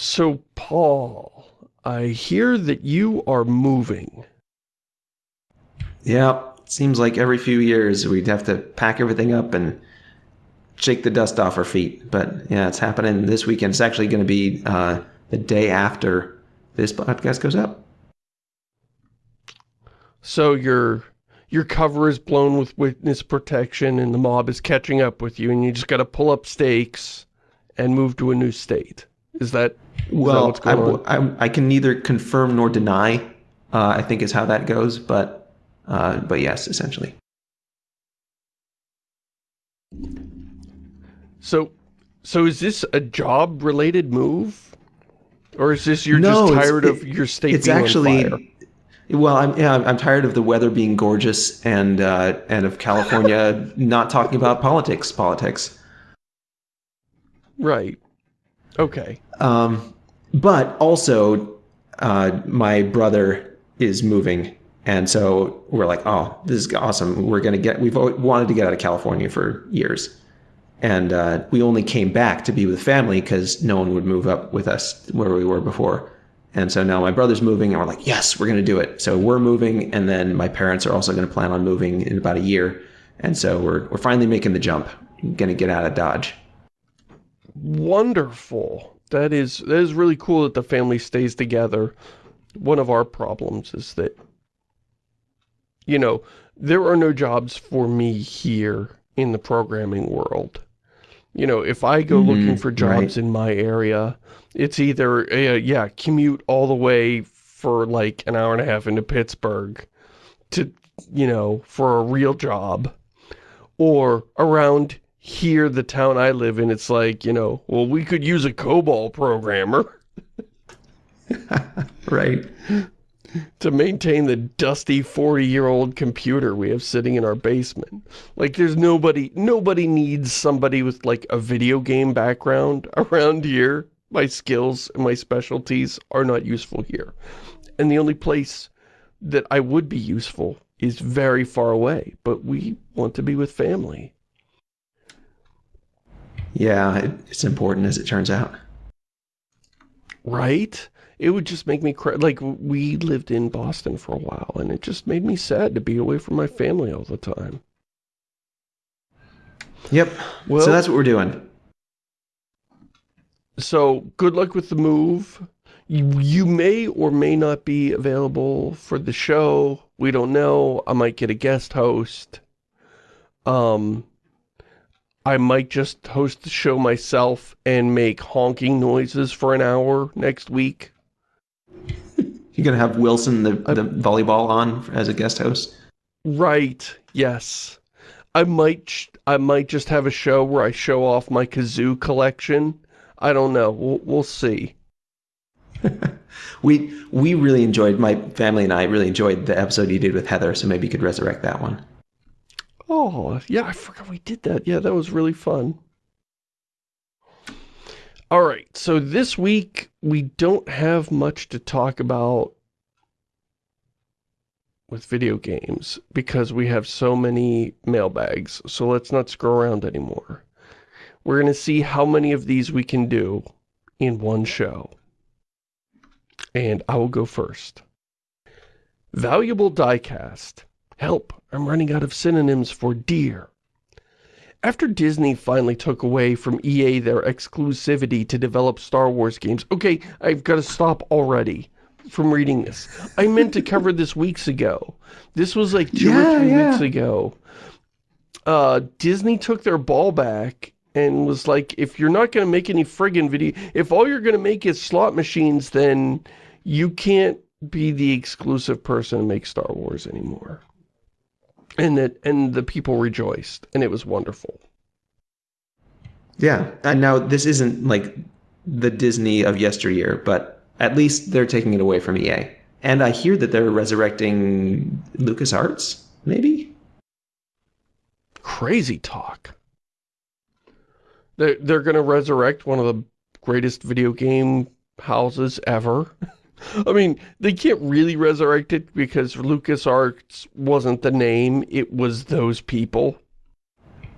So, Paul, I hear that you are moving. Yeah, seems like every few years we'd have to pack everything up and shake the dust off our feet. But yeah, it's happening this weekend. It's actually going to be uh, the day after this podcast goes up. So your your cover is blown with witness protection and the mob is catching up with you and you just got to pull up stakes and move to a new state. Is that well, I, I, I, can neither confirm nor deny, uh, I think is how that goes, but, uh, but yes, essentially. So, so is this a job-related move? Or is this you're no, just tired of your state it's being actually, on fire? Well, I'm yeah, I'm tired of the weather being gorgeous and uh, and of California not talking about politics. Politics. Right. Okay. Um, but also, uh, my brother is moving, and so we're like, oh, this is awesome. We're gonna get. We've wanted to get out of California for years, and uh, we only came back to be with family because no one would move up with us where we were before. And so now my brother's moving, and we're like, yes, we're going to do it. So we're moving, and then my parents are also going to plan on moving in about a year. And so we're we're finally making the jump, going to get out of Dodge. Wonderful. That is that is really cool that the family stays together. One of our problems is that, you know, there are no jobs for me here in the programming world. You know, if I go mm -hmm, looking for jobs right. in my area, it's either, uh, yeah, commute all the way for like an hour and a half into Pittsburgh to, you know, for a real job. Or around here, the town I live in, it's like, you know, well, we could use a COBOL programmer. right. to maintain the dusty 40-year-old computer we have sitting in our basement. Like, there's nobody, nobody needs somebody with, like, a video game background around here my skills and my specialties are not useful here. And the only place that I would be useful is very far away, but we want to be with family. Yeah, it's important as it turns out. Right? It would just make me cry. Like, we lived in Boston for a while, and it just made me sad to be away from my family all the time. Yep. Well, so that's what we're doing so good luck with the move. You, you may or may not be available for the show. We don't know. I might get a guest host. Um, I might just host the show myself and make honking noises for an hour next week. You're going to have Wilson, the, the volleyball, on as a guest host? Right, yes. I might, I might just have a show where I show off my kazoo collection I don't know. We'll, we'll see. we we really enjoyed, my family and I really enjoyed the episode you did with Heather, so maybe you could resurrect that one. Oh, yeah, I forgot we did that. Yeah, that was really fun. All right, so this week we don't have much to talk about with video games because we have so many mailbags, so let's not screw around anymore. We're going to see how many of these we can do in one show. And I will go first. Valuable diecast. Help, I'm running out of synonyms for deer. After Disney finally took away from EA their exclusivity to develop Star Wars games, okay, I've got to stop already from reading this. I meant to cover this weeks ago. This was like two yeah, or three yeah. weeks ago. Uh, Disney took their ball back and was like, if you're not going to make any friggin' video, if all you're going to make is slot machines, then you can't be the exclusive person to make Star Wars anymore. And that, and the people rejoiced, and it was wonderful. Yeah, and now this isn't like the Disney of yesteryear, but at least they're taking it away from EA. And I hear that they're resurrecting LucasArts, maybe? Crazy talk. They're, they're going to resurrect one of the greatest video game houses ever. I mean, they can't really resurrect it because LucasArts wasn't the name, it was those people.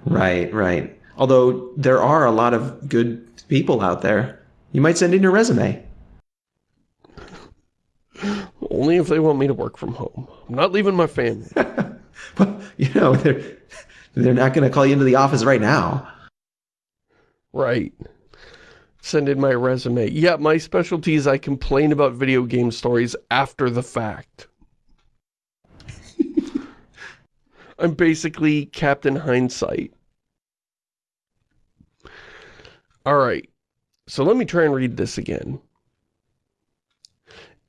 Right, right. Although there are a lot of good people out there. You might send in your resume. Only if they want me to work from home. I'm not leaving my family. well, you know, they're, they're not going to call you into the office right now. Right. Send in my resume. Yeah, my specialty is I complain about video game stories after the fact. I'm basically Captain Hindsight. Alright, so let me try and read this again.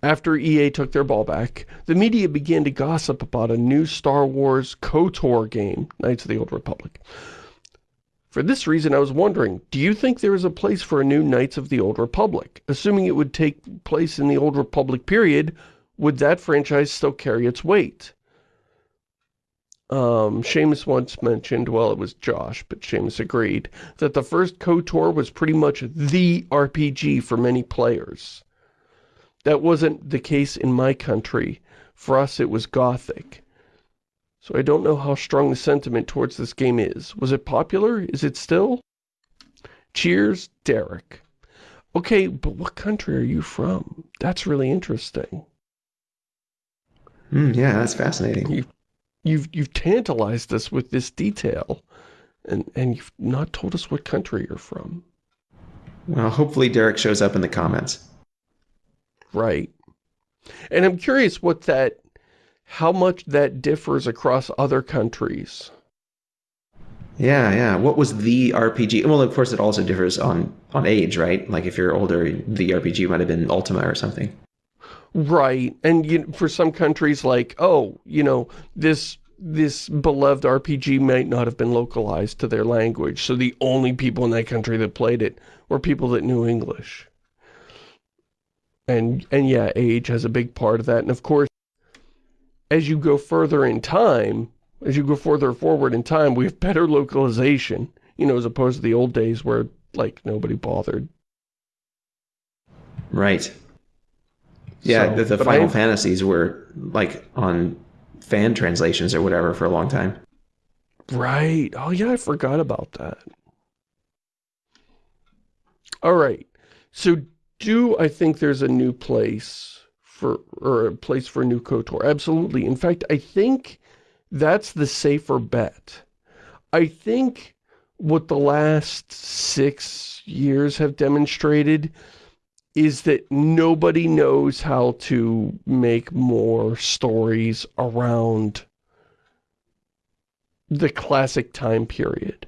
After EA took their ball back, the media began to gossip about a new Star Wars KOTOR game, Knights of the Old Republic. For this reason, I was wondering, do you think there is a place for a new Knights of the Old Republic? Assuming it would take place in the Old Republic period, would that franchise still carry its weight? Um, Shamus once mentioned, well, it was Josh, but Shamus agreed, that the first KOTOR was pretty much the RPG for many players. That wasn't the case in my country. For us, it was Gothic. So I don't know how strong the sentiment towards this game is. Was it popular? Is it still? Cheers, Derek. Okay, but what country are you from? That's really interesting. Mm, yeah, that's fascinating. You You've, you've tantalized us with this detail, and, and you've not told us what country you're from. Well, hopefully Derek shows up in the comments. Right. And I'm curious what that, how much that differs across other countries. Yeah, yeah. What was the RPG? Well, of course, it also differs on, on age, right? Like if you're older, the RPG might have been Ultima or something. Right. And you, for some countries like, oh, you know, this this beloved RPG might not have been localized to their language. So the only people in that country that played it were people that knew English. And, and yeah, age has a big part of that. And of course, as you go further in time, as you go further forward in time, we have better localization, you know, as opposed to the old days where, like, nobody bothered. Right. Yeah, so, the, the Final I've, Fantasies were like on fan translations or whatever for a long time. Right. Oh yeah, I forgot about that. All right. So do I think there's a new place for, or a place for a new KOTOR? Absolutely. In fact, I think that's the safer bet. I think what the last six years have demonstrated is that nobody knows how to make more stories around the classic time period.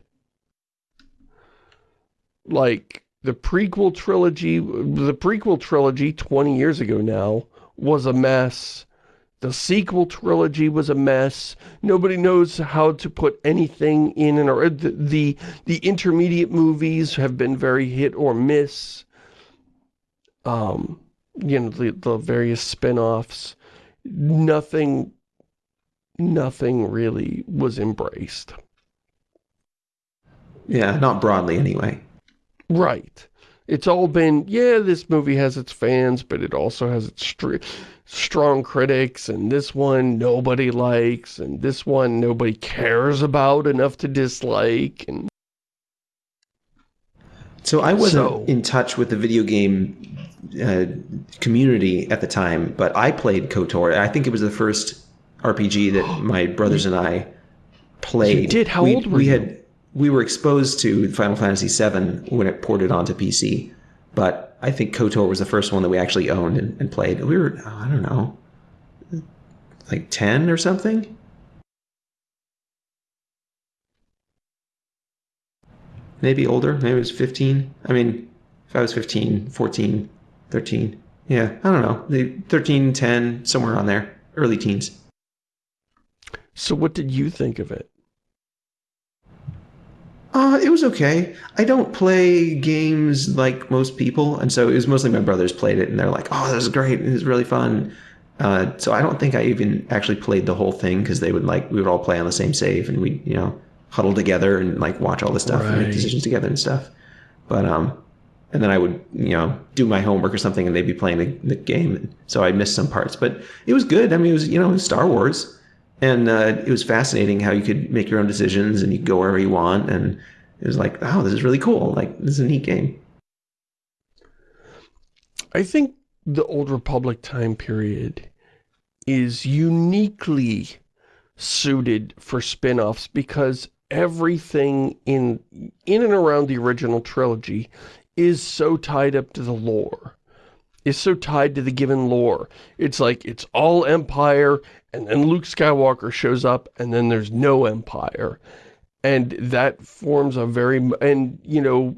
Like, the prequel trilogy, the prequel trilogy 20 years ago now was a mess. The sequel trilogy was a mess. Nobody knows how to put anything in and or the, the the intermediate movies have been very hit or miss um, you know, the, the various spin-offs, nothing, nothing really was embraced. Yeah, not broadly anyway. Right. It's all been, yeah, this movie has its fans, but it also has its strong critics, and this one nobody likes, and this one nobody cares about enough to dislike, and... So I wasn't so, in touch with the video game uh, community at the time, but I played KOTOR. I think it was the first RPG that my brothers and I played. You did? How we, old were we you? Had, we were exposed to Final Fantasy VII when it ported onto PC, but I think KOTOR was the first one that we actually owned and, and played. We were, I don't know, like 10 or something? Maybe older, maybe it was 15. I mean, if I was 15, 14, 13. Yeah, I don't know. The 13, 10, somewhere on there. Early teens. So what did you think of it? Uh, it was okay. I don't play games like most people, and so it was mostly my brothers played it, and they're like, "Oh, this is great! It was really fun." Uh, so I don't think I even actually played the whole thing because they would like we would all play on the same save, and we you know huddle together and like watch all the stuff right. and make decisions together and stuff. But um, and then I would, you know, do my homework or something, and they'd be playing the, the game. So I missed some parts, but it was good. I mean, it was, you know, Star Wars, and uh, it was fascinating how you could make your own decisions and you go wherever you want, and it was like, wow, this is really cool. Like, this is a neat game. I think the Old Republic time period is uniquely suited for spin-offs because everything in in and around the original trilogy is so tied up to the lore. Is so tied to the given lore. It's like it's all Empire and then Luke Skywalker shows up and then there's no Empire. And that forms a very and you know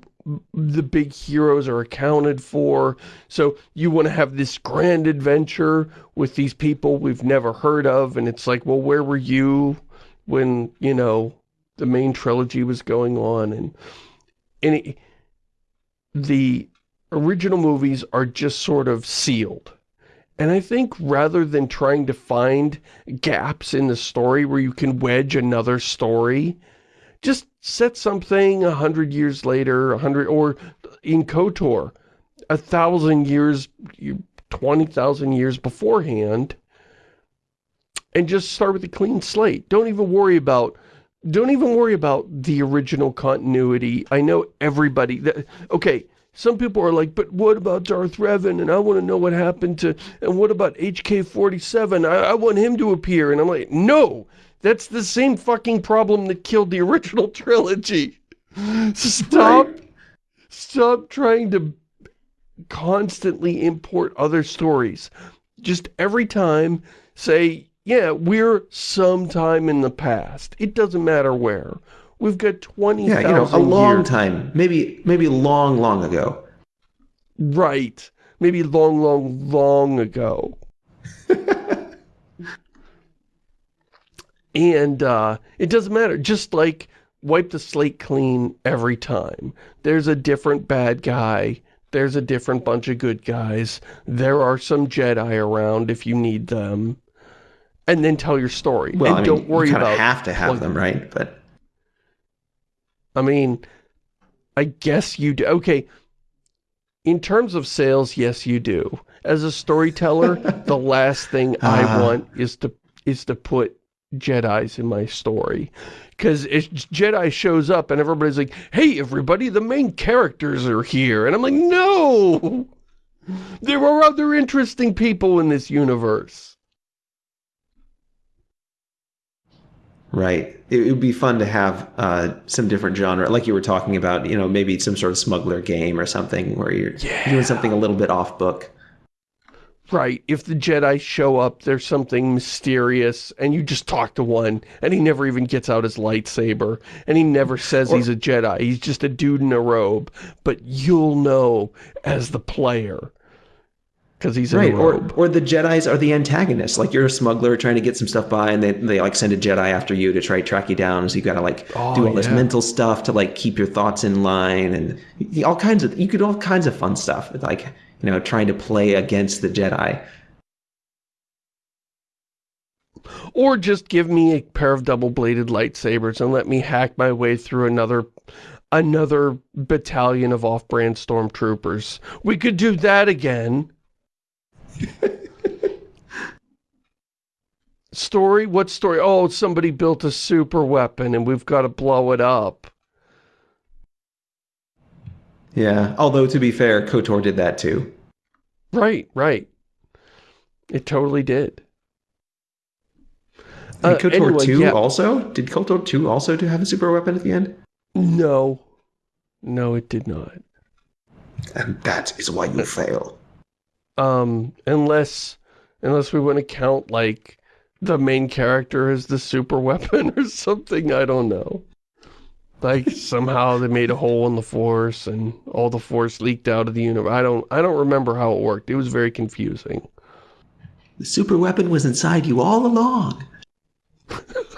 the big heroes are accounted for. So you want to have this grand adventure with these people we've never heard of. And it's like, well, where were you when, you know, the main trilogy was going on? And, it, the original movies are just sort of sealed. And I think rather than trying to find gaps in the story where you can wedge another story, just set something a hundred years later, a hundred, or in KOTOR, a thousand years, 20,000 years beforehand, and just start with a clean slate. Don't even worry about, don't even worry about the original continuity. I know everybody, that, okay, some people are like, but what about Darth Revan? And I want to know what happened to, and what about HK-47? I, I want him to appear. And I'm like, no, that's the same fucking problem that killed the original trilogy. Stop, stop trying to constantly import other stories. Just every time say, yeah, we're sometime in the past. It doesn't matter where. We've got 20,000 Yeah, you know, a long years. time. Maybe, maybe long, long ago. Right. Maybe long, long, long ago. And uh, it doesn't matter. Just like wipe the slate clean every time. There's a different bad guy. There's a different bunch of good guys. There are some Jedi around if you need them. And then tell your story. Well, and I mean, don't worry you about have to have them, right? But I mean, I guess you do. Okay, in terms of sales, yes, you do. As a storyteller, the last thing I ah. want is to is to put Jedi's in my story. Because Jedi shows up and everybody's like, hey, everybody, the main characters are here. And I'm like, no! There are other interesting people in this universe. Right. It would be fun to have uh, some different genre, like you were talking about, you know, maybe some sort of smuggler game or something where you're yeah. doing something a little bit off book. Right, if the Jedi show up, there's something mysterious, and you just talk to one, and he never even gets out his lightsaber, and he never says or, he's a Jedi, he's just a dude in a robe, but you'll know as the player, because he's right, Or, or the Jedis are the antagonists, like you're a smuggler trying to get some stuff by, and they, they like send a Jedi after you to try to track you down, so you gotta like oh, do all yeah. this mental stuff to like keep your thoughts in line, and all kinds of, you could all kinds of fun stuff, like you know, trying to play against the Jedi. Or just give me a pair of double-bladed lightsabers and let me hack my way through another another battalion of off-brand stormtroopers. We could do that again. story? What story? Oh, somebody built a super weapon and we've got to blow it up. Yeah, although to be fair, KOTOR did that too. Right, right. It totally did. Uh, KOTOR anyway, 2 yeah. also? Did KOTOR 2 also to have a super weapon at the end? No. No, it did not. And that is why you fail. Um, unless, unless we want to count, like, the main character as the super weapon or something, I don't know. Like somehow they made a hole in the force and all the force leaked out of the universe. I don't I don't remember how it worked. It was very confusing. The super weapon was inside you all along.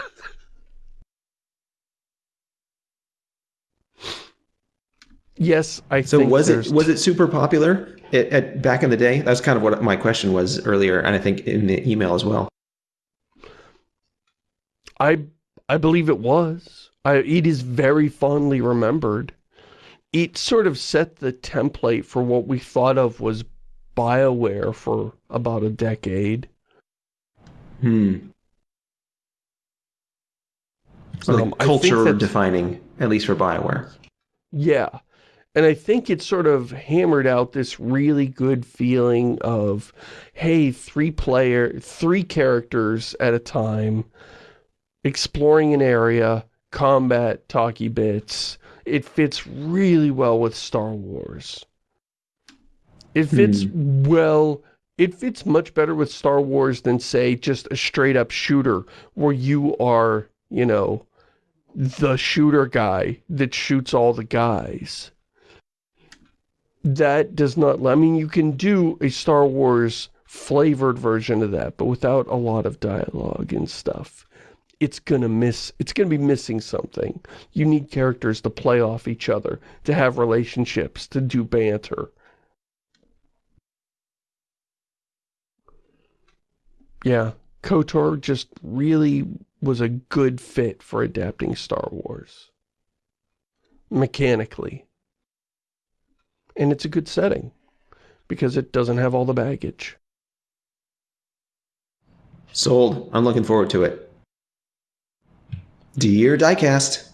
yes, I so think was it was it super popular at, at back in the day? That's kind of what my question was earlier, and I think in the email as well. I I believe it was. I, it is very fondly remembered. It sort of set the template for what we thought of was BioWare for about a decade. Hmm. So um, culture defining, at least for BioWare. Yeah. And I think it sort of hammered out this really good feeling of, hey, three player, three characters at a time, exploring an area, combat, talky bits. It fits really well with Star Wars. It fits hmm. well, it fits much better with Star Wars than, say, just a straight-up shooter where you are, you know, the shooter guy that shoots all the guys that does not, I mean, you can do a Star Wars flavored version of that, but without a lot of dialogue and stuff. It's gonna miss, it's gonna be missing something. You need characters to play off each other, to have relationships, to do banter. Yeah, KOTOR just really was a good fit for adapting Star Wars. Mechanically. And it's a good setting because it doesn't have all the baggage. Sold. I'm looking forward to it. Dear Diecast,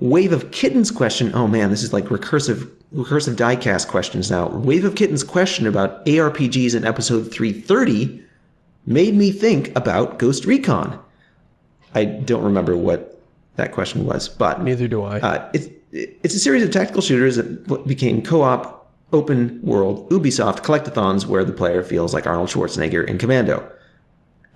Wave of Kittens question. Oh man, this is like recursive recursive diecast questions now. Wave of Kittens question about ARPGs in episode 330 made me think about Ghost Recon. I don't remember what that question was, but neither do I. Uh, it's it's a series of tactical shooters that became co-op, open world, Ubisoft collectathons where the player feels like Arnold Schwarzenegger in Commando.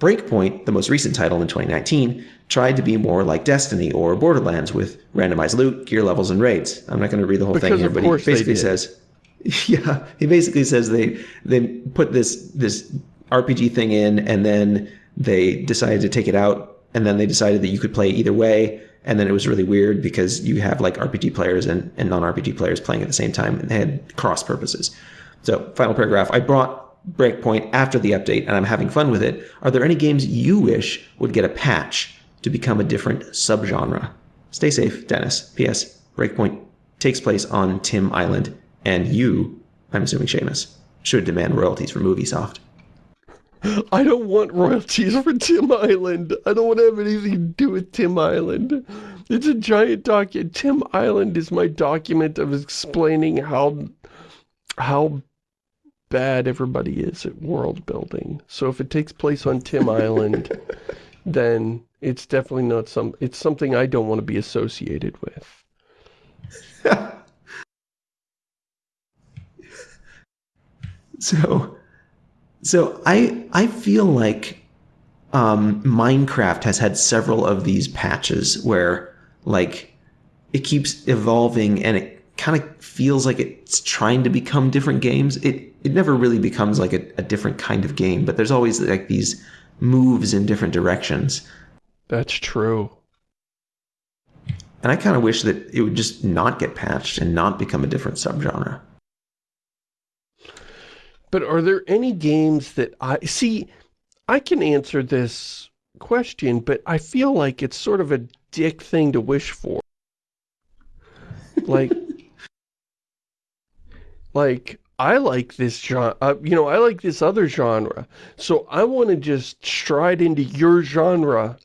Breakpoint, the most recent title in 2019, tried to be more like Destiny or Borderlands with randomized loot, gear levels, and raids. I'm not going to read the whole because thing here, but he basically says, yeah, he basically says they they put this this RPG thing in, and then they decided to take it out, and then they decided that you could play either way, and then it was really weird because you have like RPG players and, and non-RPG players playing at the same time and they had cross purposes. So final paragraph, I brought Breakpoint after the update and I'm having fun with it. Are there any games you wish would get a patch to become a different subgenre? Stay safe, Dennis. P.S. Breakpoint takes place on Tim Island and you, I'm assuming Shamus, should demand royalties from Ubisoft. I don't want royalties for Tim Island. I don't want to have anything to do with Tim Island. It's a giant document. Tim Island is my document of explaining how how bad everybody is at world building. So if it takes place on Tim Island, then it's definitely not some it's something I don't want to be associated with. so so I I feel like um, Minecraft has had several of these patches where like it keeps evolving and it kind of feels like it's trying to become different games. It it never really becomes like a, a different kind of game, but there's always like these moves in different directions. That's true. And I kind of wish that it would just not get patched and not become a different subgenre. But are there any games that I... See, I can answer this question, but I feel like it's sort of a dick thing to wish for. Like... like, I like this genre, uh, you know, I like this other genre, so I want to just stride into your genre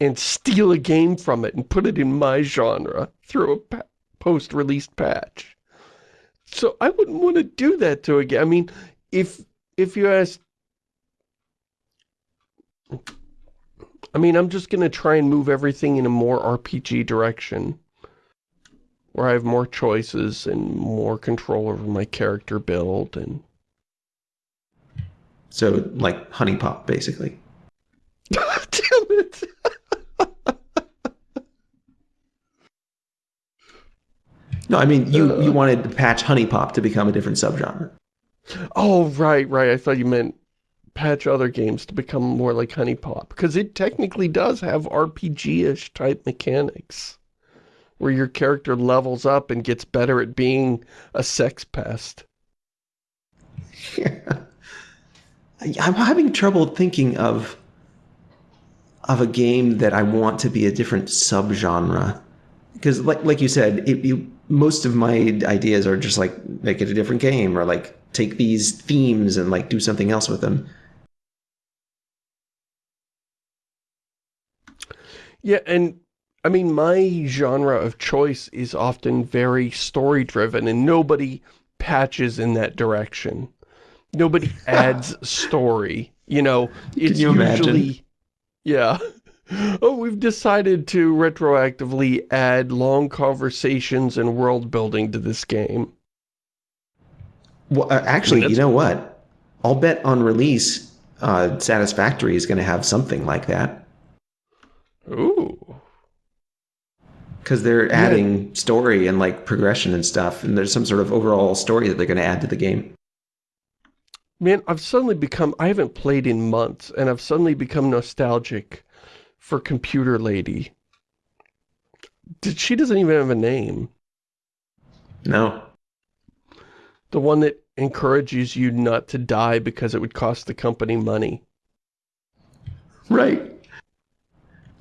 and steal a game from it and put it in my genre through a post-released patch. So I wouldn't want to do that to a game. I mean, if if you ask... I mean, I'm just going to try and move everything in a more RPG direction. Where I have more choices and more control over my character build and... So, like HuniePop, basically. Damn it! No, I mean, you, uh, you wanted to patch HuniePop to become a different subgenre. Oh, right, right. I thought you meant patch other games to become more like HuniePop Because it technically does have RPG-ish type mechanics. Where your character levels up and gets better at being a sex pest. Yeah. I'm having trouble thinking of of a game that I want to be a different subgenre. Because like like you said, it, it most of my ideas are just like make it a different game or like take these themes and like do something else with them. Yeah, and I mean, my genre of choice is often very story-driven, and nobody patches in that direction. Nobody adds story. You know, it's you usually... imagine? Yeah. Oh, we've decided to retroactively add long conversations and world building to this game. Well, uh, actually, That's- you know what? I'll bet on release, uh, Satisfactory is going to have something like that Ooh. because they're adding story and like progression and stuff, and there's some sort of overall story that they're going to add to the game. Man, I've suddenly become, I haven't played in months, and I've suddenly become nostalgic for Computer Lady. Did- She doesn't even have a name. No, The one that encourages you not to die because it would cost the company money. right?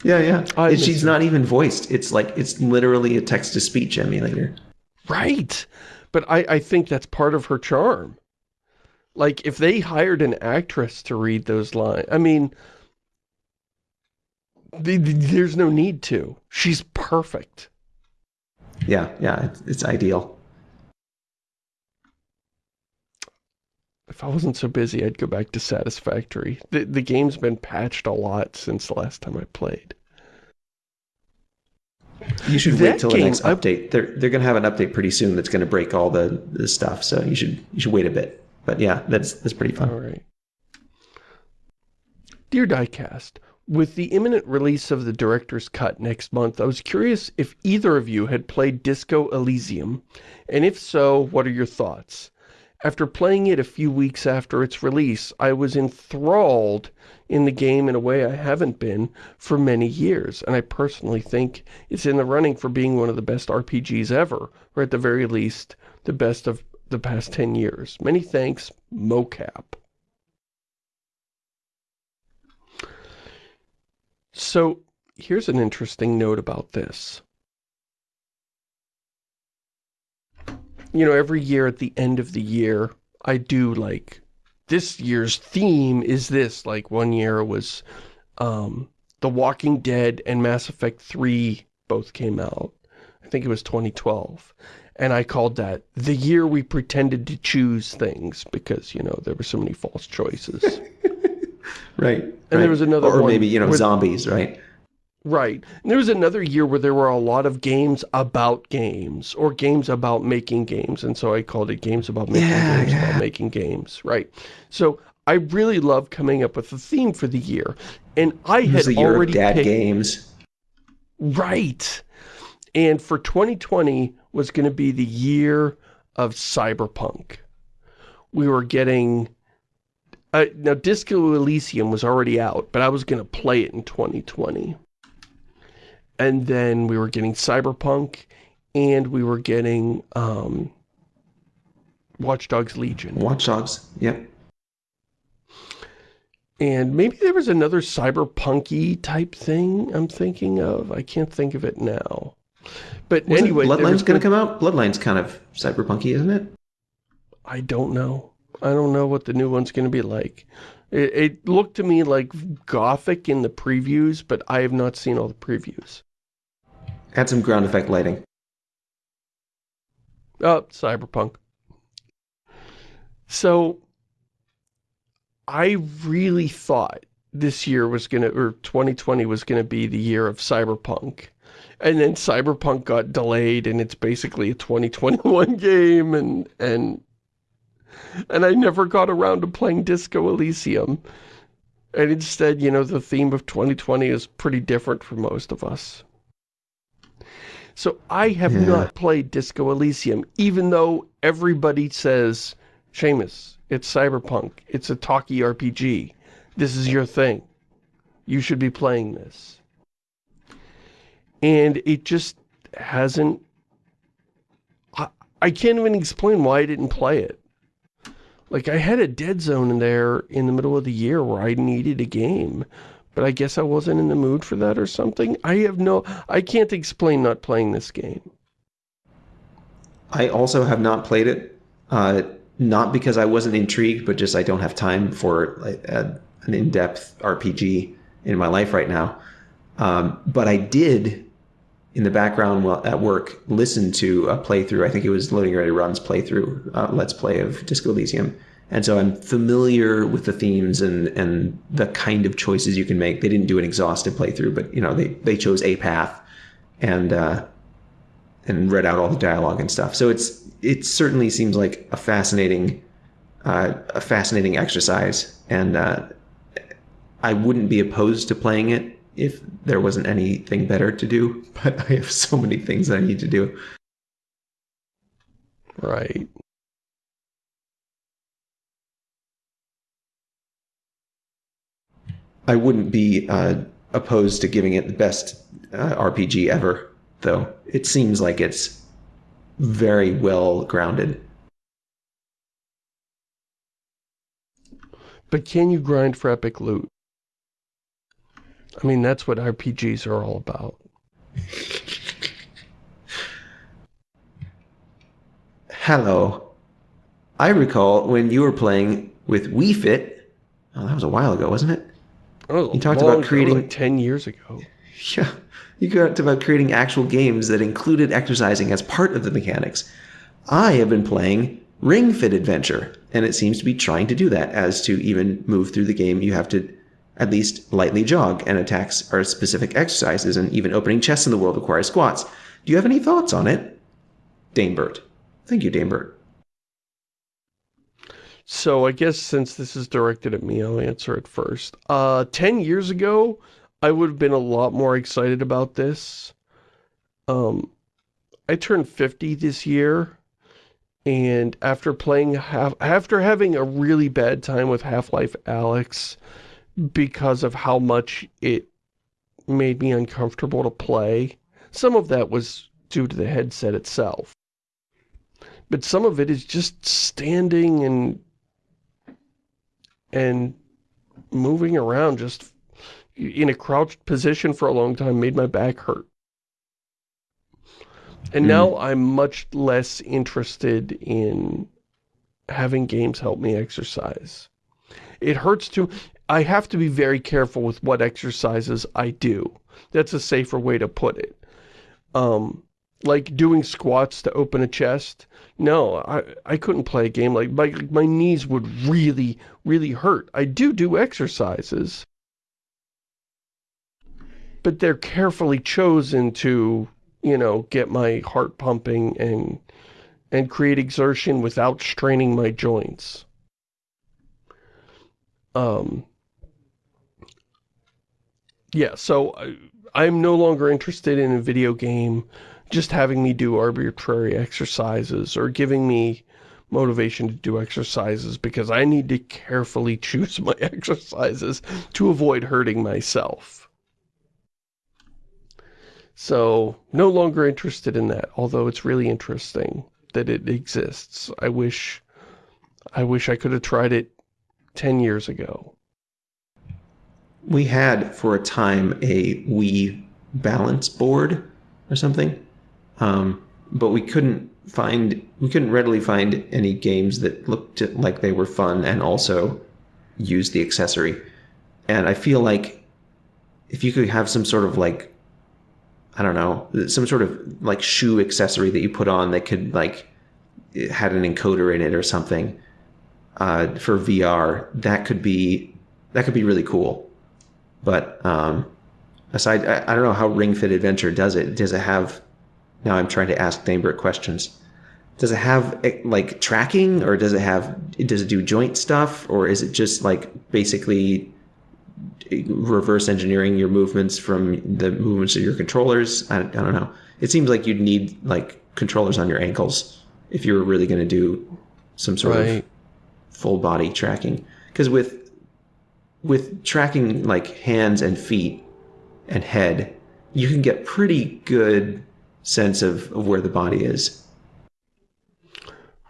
Yeah, yeah. I And she's her. not even voiced. It's like it's literally a text-to-speech emulator. Right. But I, I think that's part of her charm. Like, if they hired an actress to read those lines, I mean, there's no need to. She's perfect. Yeah, yeah. It's, it's ideal. If I wasn't so busy, I'd go back to Satisfactory. The, the game's been patched a lot since the last time I played. You should That wait till the game, next I- update. They're they're going to have an update pretty soon that's going to break all the, the stuff. So you should you should wait a bit. But yeah, that's that's pretty fun. All right. Dear Diecast, with the imminent release of the director's cut next month, I was curious if either of you had played Disco Elysium, and if so, what are your thoughts? After playing it a few weeks after its release, I was enthralled in the game in a way I haven't been for many years, and I personally think it's in the running for being one of the best RPGs ever, or at the very least, the best of the past 10 years. Many thanks, mocap. So, here's an interesting note about this. You know, every year at the end of the year, I do like, this year's theme is this. Like, one year was um, The Walking Dead and Mass Effect 3 both came out. I think it was 2012. And I called that the year we pretended to choose things because, you know, there were so many false choices. Right. And there was another or one maybe you know where- zombies, right? Right. And there was another year where there were a lot of games about games or games about making games. And so I called it games about making Yeah, games yeah. about making games. Right. So I really love coming up with a theme for the year. And I had was the year already of dad picked, games. Right. And for 2020 was going to be the year of cyberpunk. We were getting... Uh, now, Disco Elysium was already out, but I was going to play it in 2020. And then we were getting Cyberpunk, and we were getting um, Watch Dogs Legion. Watch Dogs. Yep. And maybe there was another cyberpunky type thing I'm thinking of. I can't think of it now. But Wasn't anyway, was Bloodline's going to come out. Bloodline's kind of cyberpunky, isn't it? I don't know. I don't know what the new one's going to be like. It, it looked to me like gothic in the previews, but I have not seen all the previews. Add some ground effect lighting. Oh, cyberpunk. So, I really thought this year was going to, or 2020 was going to be the year of cyberpunk. And then cyberpunk got delayed and it's basically a 2021 game and, and, and I never got around to playing Disco Elysium. And instead, you know, the theme of 2020 is pretty different for most of us. So I have Yeah. not played Disco Elysium, even though everybody says, Shamus, it's cyberpunk, it's a talkie RPG, this is your thing. You should be playing this. And it just hasn't... I, I can't even explain why I didn't play it. Like, I had a dead zone in there in the middle of the year where I needed a game. But I guess I wasn't in the mood for that or something. I have no... I can't explain not playing this game. I also have not played it. Uh, not because I wasn't intrigued, but just I don't have time for a, an in-depth RPG in my life right now. Um, but I did in the background while at work, listen to a playthrough. I think it was Loading Ready Run's playthrough, uh, Let's Play of Disco Elysium. And so I'm familiar with the themes and, and the kind of choices you can make. They didn't do an exhaustive playthrough, but you know they, they chose a path and uh, and read out all the dialogue and stuff. So it's it certainly seems like a fascinating uh, a fascinating exercise, and uh, I wouldn't be opposed to playing it if there wasn't anything better to do. But I have so many things I need to do. Right. I wouldn't be uh, opposed to giving it the best uh, RPG ever, though. It seems like it's very well grounded. But can you grind for epic loot? I mean, that's what RPGs are all about. Hello. I recall when you were playing with Wii Fit. Oh, that was a while ago, wasn't it? Oh, You talked about creating- like 10 years ago. Yeah. You talked about creating actual games that included exercising as part of the mechanics. I have been playing Ring Fit Adventure, and it seems to be trying to do that. As to even move through the game, you have to at least lightly jog, and attacks are specific exercises, and even opening chests in the world requires squats. Do you have any thoughts on it? Danebert. Thank you, Danebert. So I guess since this is directed at me, I'll answer it first. Uh, 10 years ago, I would have been a lot more excited about this. Um, I turned 50 this year, and after playing, half, after having a really bad time with Half-Life Alyx, because of how much it made me uncomfortable to play, some of that was due to the headset itself. But some of it is just standing and and moving around just in a crouched position for a long time made my back hurt. And Hmm. now I'm much less interested in having games help me exercise. It hurts to, I have to be very careful with what exercises I do. That's a safer way to put it. Um, like doing squats to open a chest. No, I, I couldn't play a game like, my, my knees would really, really hurt. I do do exercises. But they're carefully chosen to, you know, get my heart pumping and, and create exertion without straining my joints. Um, yeah, so I, I'm no longer interested in a video game just having me do arbitrary exercises or giving me motivation to do exercises because I need to carefully choose my exercises to avoid hurting myself. So, no longer interested in that, although it's really interesting that it exists. I wish I wish I could have tried it 10 years ago. We had for a time a Wii balance board or something, um, but we couldn't find we couldn't readily find any games that looked like they were fun and also used the accessory. And I feel like if you could have some sort of like I don't know some sort of like shoe accessory that you put on that could like it had an encoder in it or something uh, for VR, that could be that could be really cool. But um, aside, I, I don't know how Ring Fit Adventure does it. Does it have? Now I'm trying to ask Danebert questions. Does it have eh, like tracking, or does it have? Does it do joint stuff, or is it just like basically reverse engineering your movements from the movements of your controllers? I, I don't know. It seems like you'd need like controllers on your ankles if you were really going to do some sort of full body tracking because with with tracking like hands and feet and head you can get pretty good sense of, of where the body is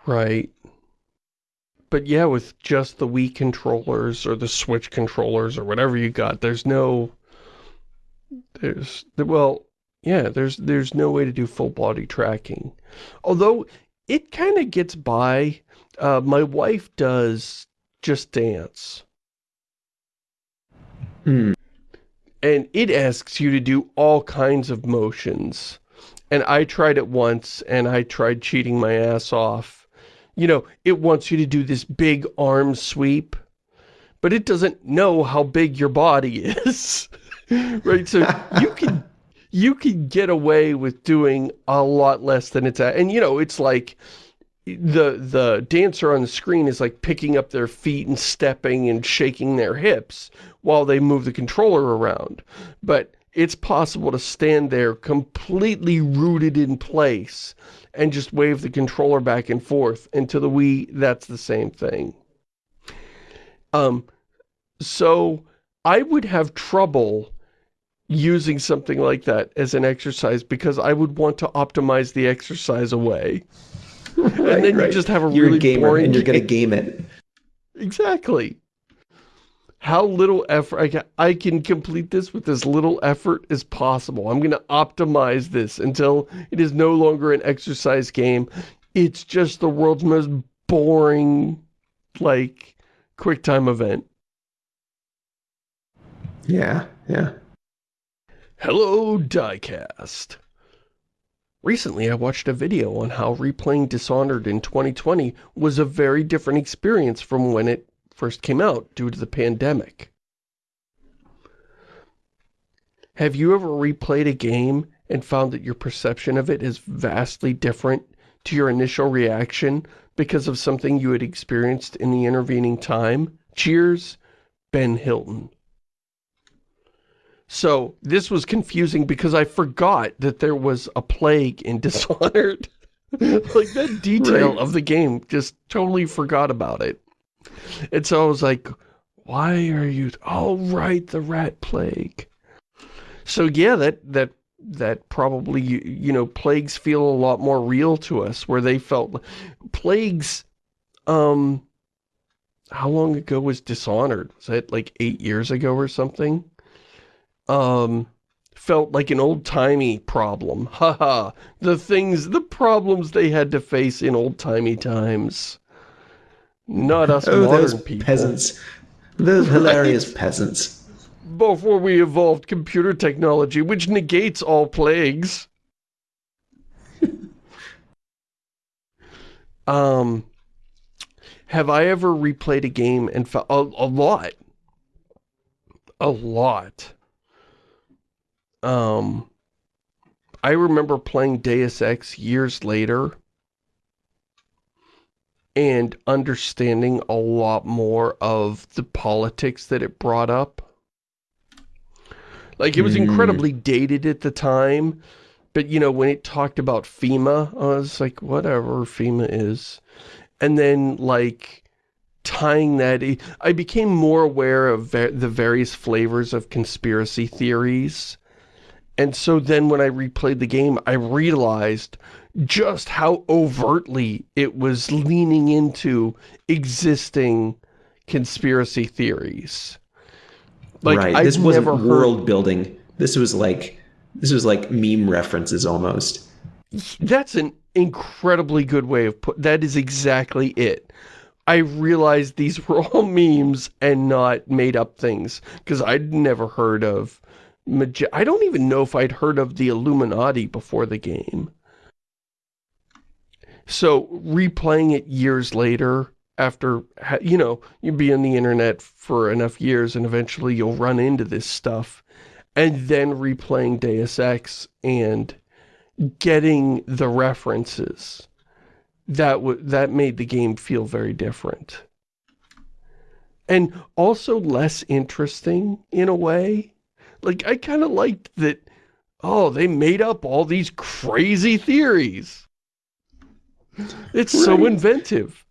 Right. But yeah, with just the Wii controllers or the Switch controllers or whatever you got, there's no, there's, well, yeah, there's, there's no way to do full body tracking. Although it kind of gets by, uh, my wife does Just Dance. Hmm. and it asks you to do all kinds of motions. And I tried it once, and I tried cheating my ass off. You know, it wants you to do this big arm sweep, but it doesn't know how big your body is. right? So you can you can get away with doing a lot less than it's at. And, you know, it's like the the dancer on the screen is like picking up their feet and stepping and shaking their hips while they move the controller around. But it's possible to stand there completely rooted in place and just wave the controller back and forth. And to the Wii, that's the same thing. Um, so I would have trouble using something like that as an exercise because I would want to optimize the exercise away. right, and then right. you just have a you're really a gamer boring and you're going to game it. Exactly. How little effort, I can, I can complete this with as little effort as possible. I'm going to optimize this until it is no longer an exercise game. It's just the world's most boring, like, quick time event. Yeah, yeah. Hello, Diecast. Recently, I watched a video on how replaying Dishonored in 2020 was a very different experience from when it first came out due to the pandemic. Have you ever replayed a game and found that your perception of it is vastly different to your initial reaction because of something you had experienced in the intervening time? Cheers, Ben Hilton. So this was confusing because I forgot that there was a plague in Dishonored. like that detail right. of the game, just totally forgot about it. And so I was like, why are you, oh right, the rat plague. So yeah, that, that, that probably, you, you know, plagues feel a lot more real to us, where they felt, plagues, um, how long ago was Dishonored? Was that like eight years ago or something? um, felt like an old-timey problem. Haha, the things, the problems they had to face in old-timey times. Not us oh, modern those people. peasants. Those hilarious peasants. Before we evolved computer technology, which negates all plagues. um, have I ever replayed a game and felt a, a lot? A lot um, I remember playing Deus Ex years later and understanding a lot more of the politics that it brought up. Like, it was mm. incredibly dated at the time, but, you know, when it talked about FEMA, I was like, whatever FEMA is. And then, like, tying that... I became more aware of the various flavors of conspiracy theories and so then when I replayed the game, I realized just how overtly it was leaning into existing conspiracy theories. Like, right. I've this wasn't heard... world building. This was like this was like meme references almost. That's an incredibly good way of put. That is exactly it. I realized these were all memes and not made up things because I'd never heard of I don't even know if I'd heard of the Illuminati before the game. So replaying it years later, after, you know, you'd be on the internet for enough years and eventually you'll run into this stuff. And then replaying Deus Ex and getting the references, that, that made the game feel very different. And also less interesting in a way like, I kind of liked that, oh, they made up all these crazy theories. It's right. so inventive.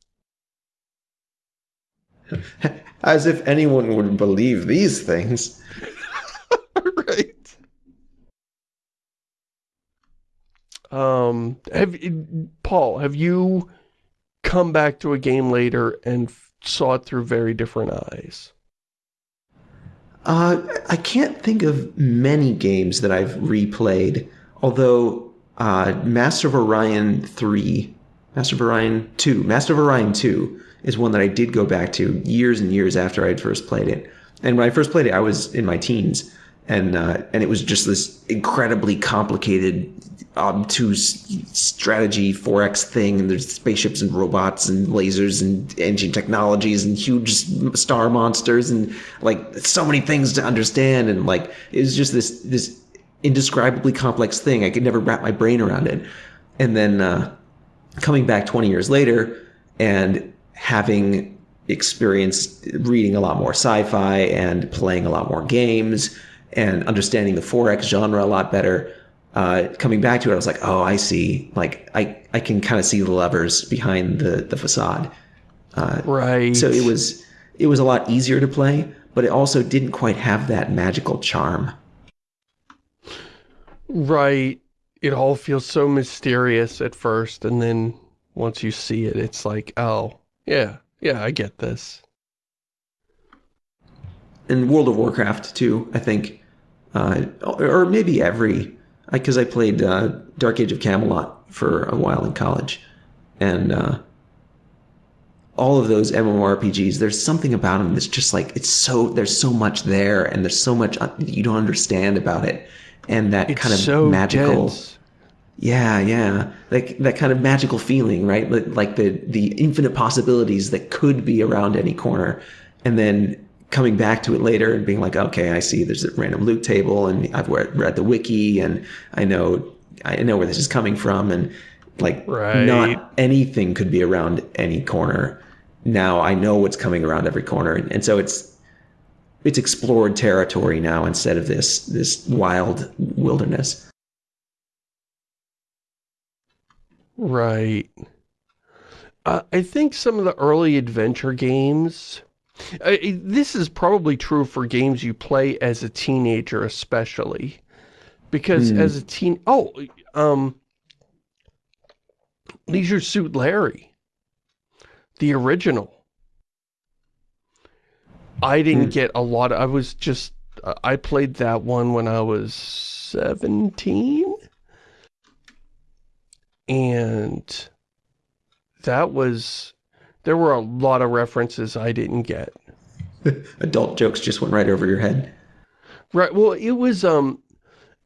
As if anyone would believe these things. right. Um, have Paul, have you come back to a game later and saw it through very different eyes? Uh, I can't think of many games that I've replayed, although uh, Master of Orion 3, Master of Orion 2, Master of Orion 2 is one that I did go back to years and years after I had first played it. And when I first played it, I was in my teens. and uh, and it was just this incredibly complicated, obtuse strategy 4X thing, and there's spaceships and robots and lasers and engine technologies and huge star monsters and like so many things to understand, and like it was just this this indescribably complex thing. I could never wrap my brain around it, and then uh, coming back 20 years later and having experienced reading a lot more sci-fi and playing a lot more games and understanding the 4X genre a lot better. Uh, coming back to it, I was like, oh, I see. Like, I, I can kind of see the levers behind the, the facade. Uh, right. So it was, it was a lot easier to play, but it also didn't quite have that magical charm. Right. It all feels so mysterious at first, and then once you see it, it's like, oh, yeah, yeah, I get this. In World of Warcraft, too, I think, uh, or maybe every, because I, I, played uh, Dark Age of Camelot for a while in college, and uh, all of those MMORPGs, there's something about them that's just like, it's so, there's so much there, and there's so much you don't understand about it, and that it's kind of so magical... Dense yeah, yeah, like that kind of magical feeling, right? Like the the infinite possibilities that could be around any corner, and then coming back to it later and being like, okay, I see. There's a random loot table, and I've read the wiki, and I know I know where this is coming from, and like right. not anything could be around any corner. Now I know what's coming around every corner, and, and so it's it's explored territory now instead of this this wild wilderness. Right. Uh, I think some of the early adventure games... Uh, this is probably true for games you play as a teenager especially. Because mm. as a teen... Oh, um... Leisure Suit Larry. The original. I didn't mm. get a lot of, I was just... Uh, I played that one when I was 17? and that was there were a lot of references I didn't get. Adult jokes just went right over your head. Right. Well, it was um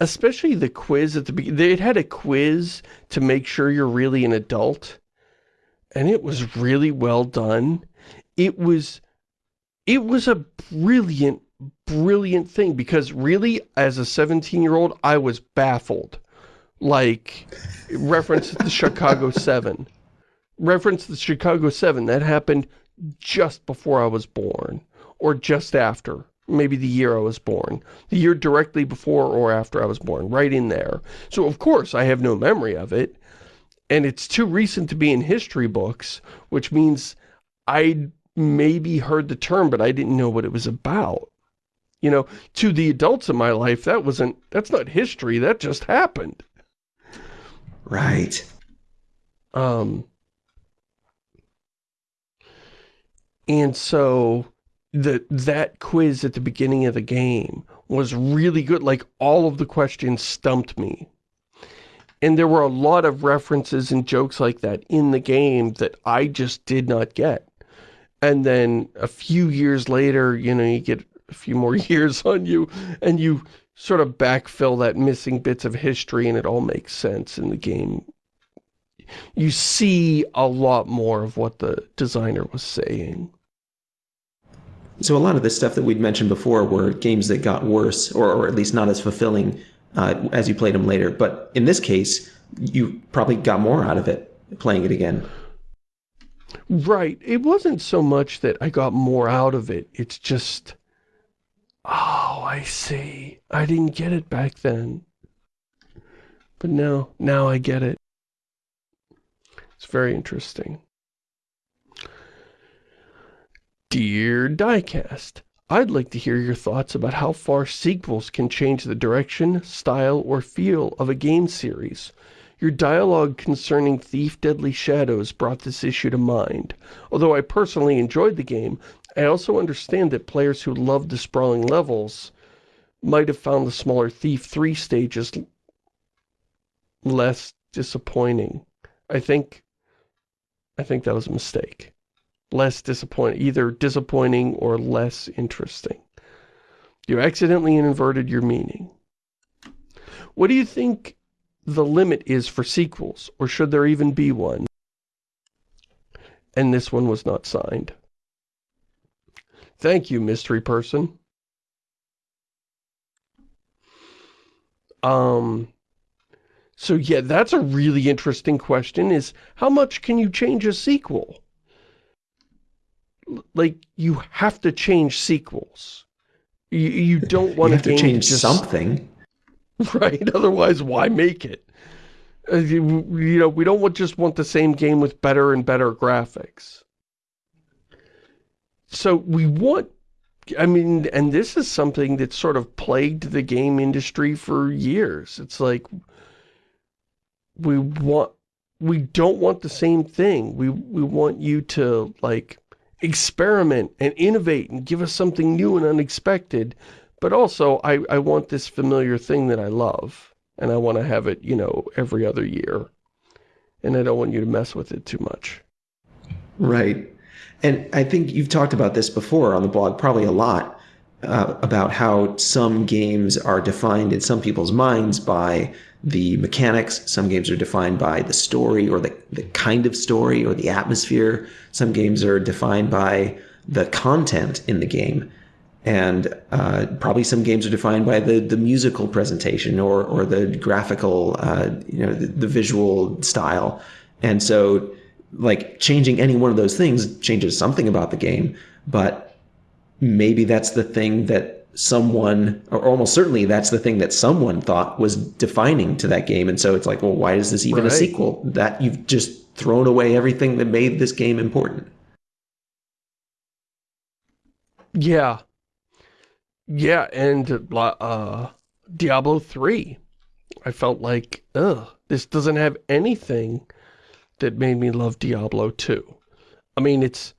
especially the quiz at the beginning. It had a quiz to make sure you're really an adult. And it was really well done. It was it was a brilliant brilliant thing because really as a 17-year-old I was baffled like reference the Chicago 7. Reference the Chicago 7. That happened just before I was born. Or just after. Maybe the year I was born. The year directly before or after I was born. Right in there. So of course I have no memory of it. And it's too recent to be in history books. Which means I maybe heard the term but I didn't know what it was about. You know, to the adults in my life, that wasn't, that's not history, that just happened. Right. Um, and so the that quiz at the beginning of the game was really good. Like, all of the questions stumped me. And there were a lot of references and jokes like that in the game that I just did not get. And then a few years later, you know, you get a few more years on you, and you sort of backfill that missing bits of history and it all makes sense in the game. You see a lot more of what the designer was saying. So a lot of the stuff that we'd mentioned before were games that got worse, or, or at least not as fulfilling uh, as you played them later. But in this case, you probably got more out of it playing it again. Right. It wasn't so much that I got more out of it. It's just Oh, I see. I didn't get it back then. But now, now I get it. It's very interesting. Dear Diecast, I'd like to hear your thoughts about how far sequels can change the direction, style, or feel of a game series. Your dialogue concerning Thief Deadly Shadows brought this issue to mind. Although I personally enjoyed the game, I also understand that players who loved the sprawling levels might have found the smaller Thief 3 stages less disappointing. I think I think that was a mistake. Less disappointing, either disappointing or less interesting. You accidentally inverted your meaning. What do you think the limit is for sequels, or should there even be one? And this one was not signed. Thank you, mystery person. Um, so yeah, that's a really interesting question is how much can you change a sequel? Like, you have to change sequels. You, you don't want you have to change just, something. Right, otherwise why make it? Uh, you, you know, we don't want, just want the same game with better and better graphics. So we want I mean, and this is something that sort of plagued the game industry for years. It's like, we want, we don't want the same thing. We, we want you to, like, experiment and innovate and give us something new and unexpected. But also, I, I want this familiar thing that I love. And I want to have it, you know, every other year. And I don't want you to mess with it too much. Right. And I think you've talked about this before on the blog, probably a lot, uh, about how some games are defined in some people's minds by the mechanics. Some games are defined by the story or the, the kind of story or the atmosphere. Some games are defined by the content in the game. And uh, probably some games are defined by the, the musical presentation or, or the graphical, uh, you know, the, the visual style. And so like changing any one of those things changes something about the game, but maybe that's the thing that someone, or almost certainly that's the thing that someone thought was defining to that game. And so it's like, well, why is this even right. a sequel? That you've just thrown away everything that made this game important. Yeah. Yeah, and uh, Diablo 3. I felt like, ugh, this doesn't have anything that made me love Diablo 2. I mean, it's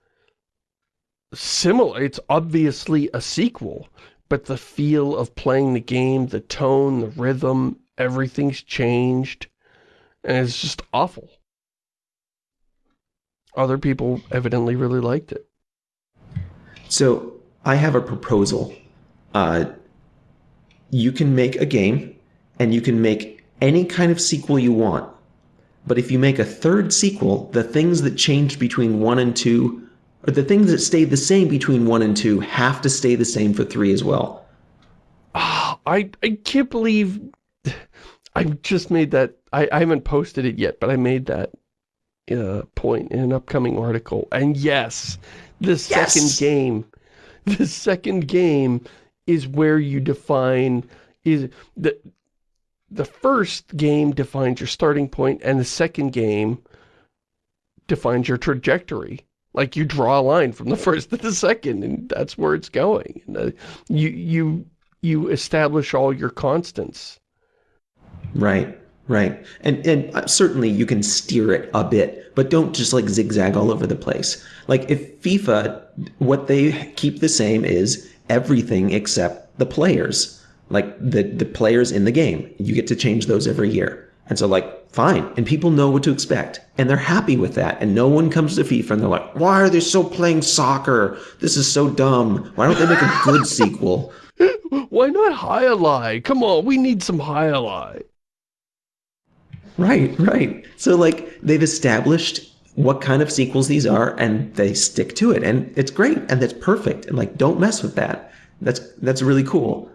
similar. It's obviously a sequel, but the feel of playing the game, the tone, the rhythm, everything's changed, and it's just awful. Other people evidently really liked it. So, I have a proposal. Uh, you can make a game, and you can make any kind of sequel you want. But if you make a third sequel, the things that changed between 1 and 2, or the things that stayed the same between 1 and 2, have to stay the same for 3 as well. Oh, I, I can't believe... I just made that... I, I haven't posted it yet, but I made that uh, point in an upcoming article. And yes, the yes! second game... The second game is where you define... is the the first game defines your starting point and the second game defines your trajectory. Like you draw a line from the first to the second and that's where it's going. Uh, you, you, you establish all your constants. Right, right. And, and uh, certainly you can steer it a bit, but don't just like zigzag all over the place. Like if FIFA, what they keep the same is everything except the players like the the players in the game. You get to change those every year. And so like, fine. And people know what to expect. And they're happy with that. And no one comes to FIFA and they're like, why are they still playing soccer? This is so dumb. Why don't they make a good sequel? Why not Jai Come on, we need some Jai Right, right. So like they've established what kind of sequels these are and they stick to it. And it's great and that's perfect. And like don't mess with that. That's that's really cool.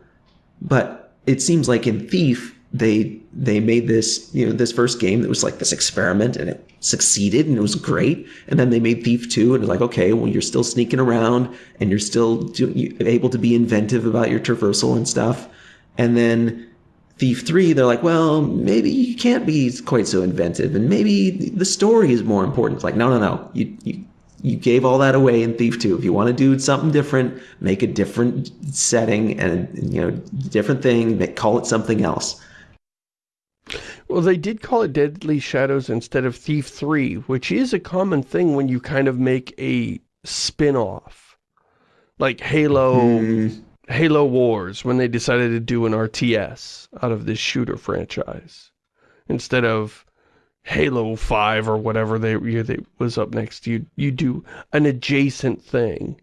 But it seems like in Thief, they they made this you know this first game that was like this experiment and it succeeded and it was great and then they made thief 2 and it's like okay well you're still sneaking around and you're still do, able to be inventive about your traversal and stuff and then thief 3 they're like well maybe you can't be quite so inventive and maybe the story is more important it's like no no no you, you you gave all that away in Thief 2. If you want to do something different, make a different setting and, you know, different thing, make, call it something else. Well, they did call it Deadly Shadows instead of Thief 3, which is a common thing when you kind of make a spin-off. Like Halo, hmm. Halo Wars, when they decided to do an RTS out of this shooter franchise. Instead of Halo 5 or whatever they, they was up next, you, you do an adjacent thing.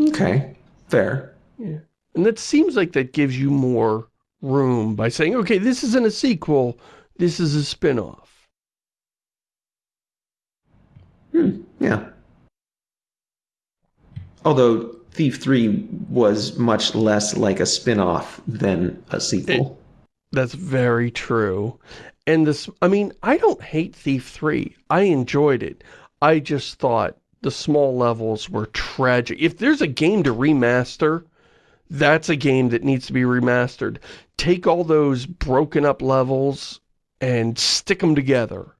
Okay, fair. Yeah. And that seems like that gives you more room by saying, okay, this isn't a sequel, this is a spin-off. Hmm, yeah. Although Thief 3 was much less like a spin-off than a sequel. It, that's very true. And this, I mean, I don't hate Thief 3. I enjoyed it. I just thought the small levels were tragic. If there's a game to remaster, that's a game that needs to be remastered. Take all those broken up levels and stick them together.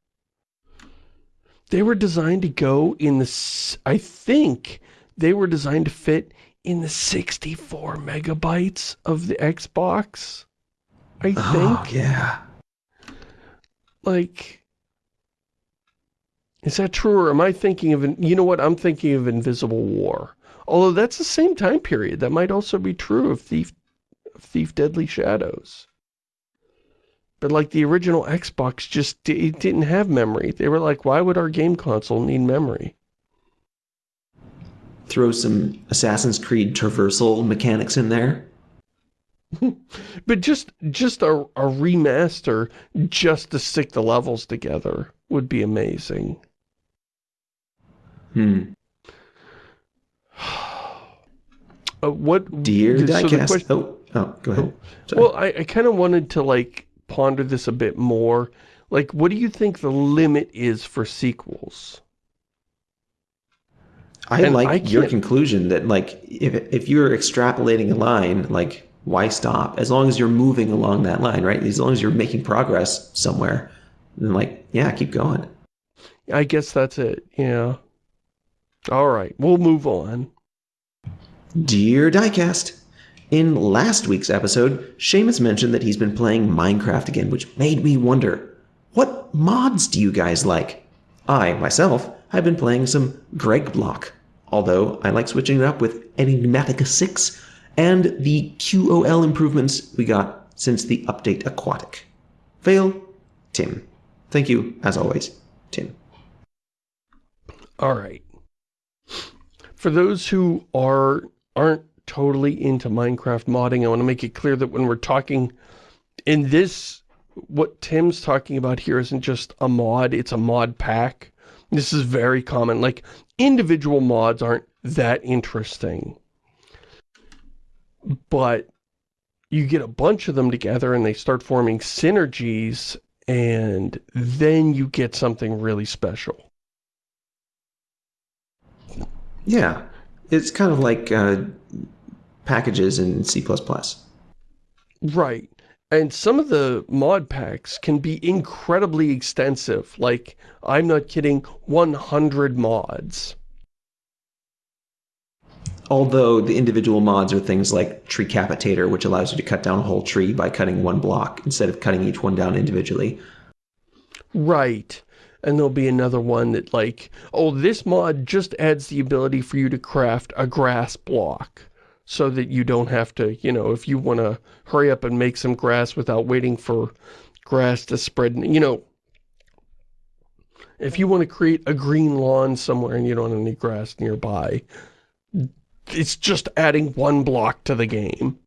They were designed to go in the, I think they were designed to fit in the 64 megabytes of the Xbox. I oh, think. Oh, yeah. Like, is that true or am I thinking of, an, you know what, I'm thinking of Invisible War. Although that's the same time period. That might also be true of Thief, Thief Deadly Shadows. But like the original Xbox just it didn't have memory. They were like, why would our game console need memory? Throw some Assassin's Creed traversal mechanics in there. but just just a, a remaster just to stick the levels together would be amazing. Hmm. Uh, what dear so diecast? Question, oh, oh, go ahead. Oh, well, I, I kind of wanted to like ponder this a bit more. Like, what do you think the limit is for sequels? I and like I your conclusion that like if if you're extrapolating a line, like why stop? As long as you're moving along that line, right? As long as you're making progress somewhere, then like yeah, keep going. I guess that's it. Yeah. All right, we'll move on. Dear Diecast, in last week's episode, Shamus mentioned that he's been playing Minecraft again, which made me wonder, what mods do you guys like? I, myself, have been playing some Greg Block, although I like switching it up with Enigmatica 6 and the QOL improvements we got since the update Aquatic. Fail, Tim. Thank you, as always, Tim. All right for those who are aren't totally into Minecraft modding, I want to make it clear that when we're talking in this, what Tim's talking about here isn't just a mod, it's a mod pack. This is very common. Like, individual mods aren't that interesting. But you get a bunch of them together and they start forming synergies and then you get something really special. Yeah, it's kind of like uh, packages in C++. Right. And some of the mod packs can be incredibly extensive. Like, I'm not kidding, 100 mods. Although the individual mods are things like Treecapitator, which allows you to cut down a whole tree by cutting one block instead of cutting each one down individually. Right and there'll be another one that like, oh, this mod just adds the ability for you to craft a grass block so that you don't have to, you know, if you want to hurry up and make some grass without waiting for grass to spread, you know, if you want to create a green lawn somewhere and you don't have any grass nearby, it's just adding one block to the game.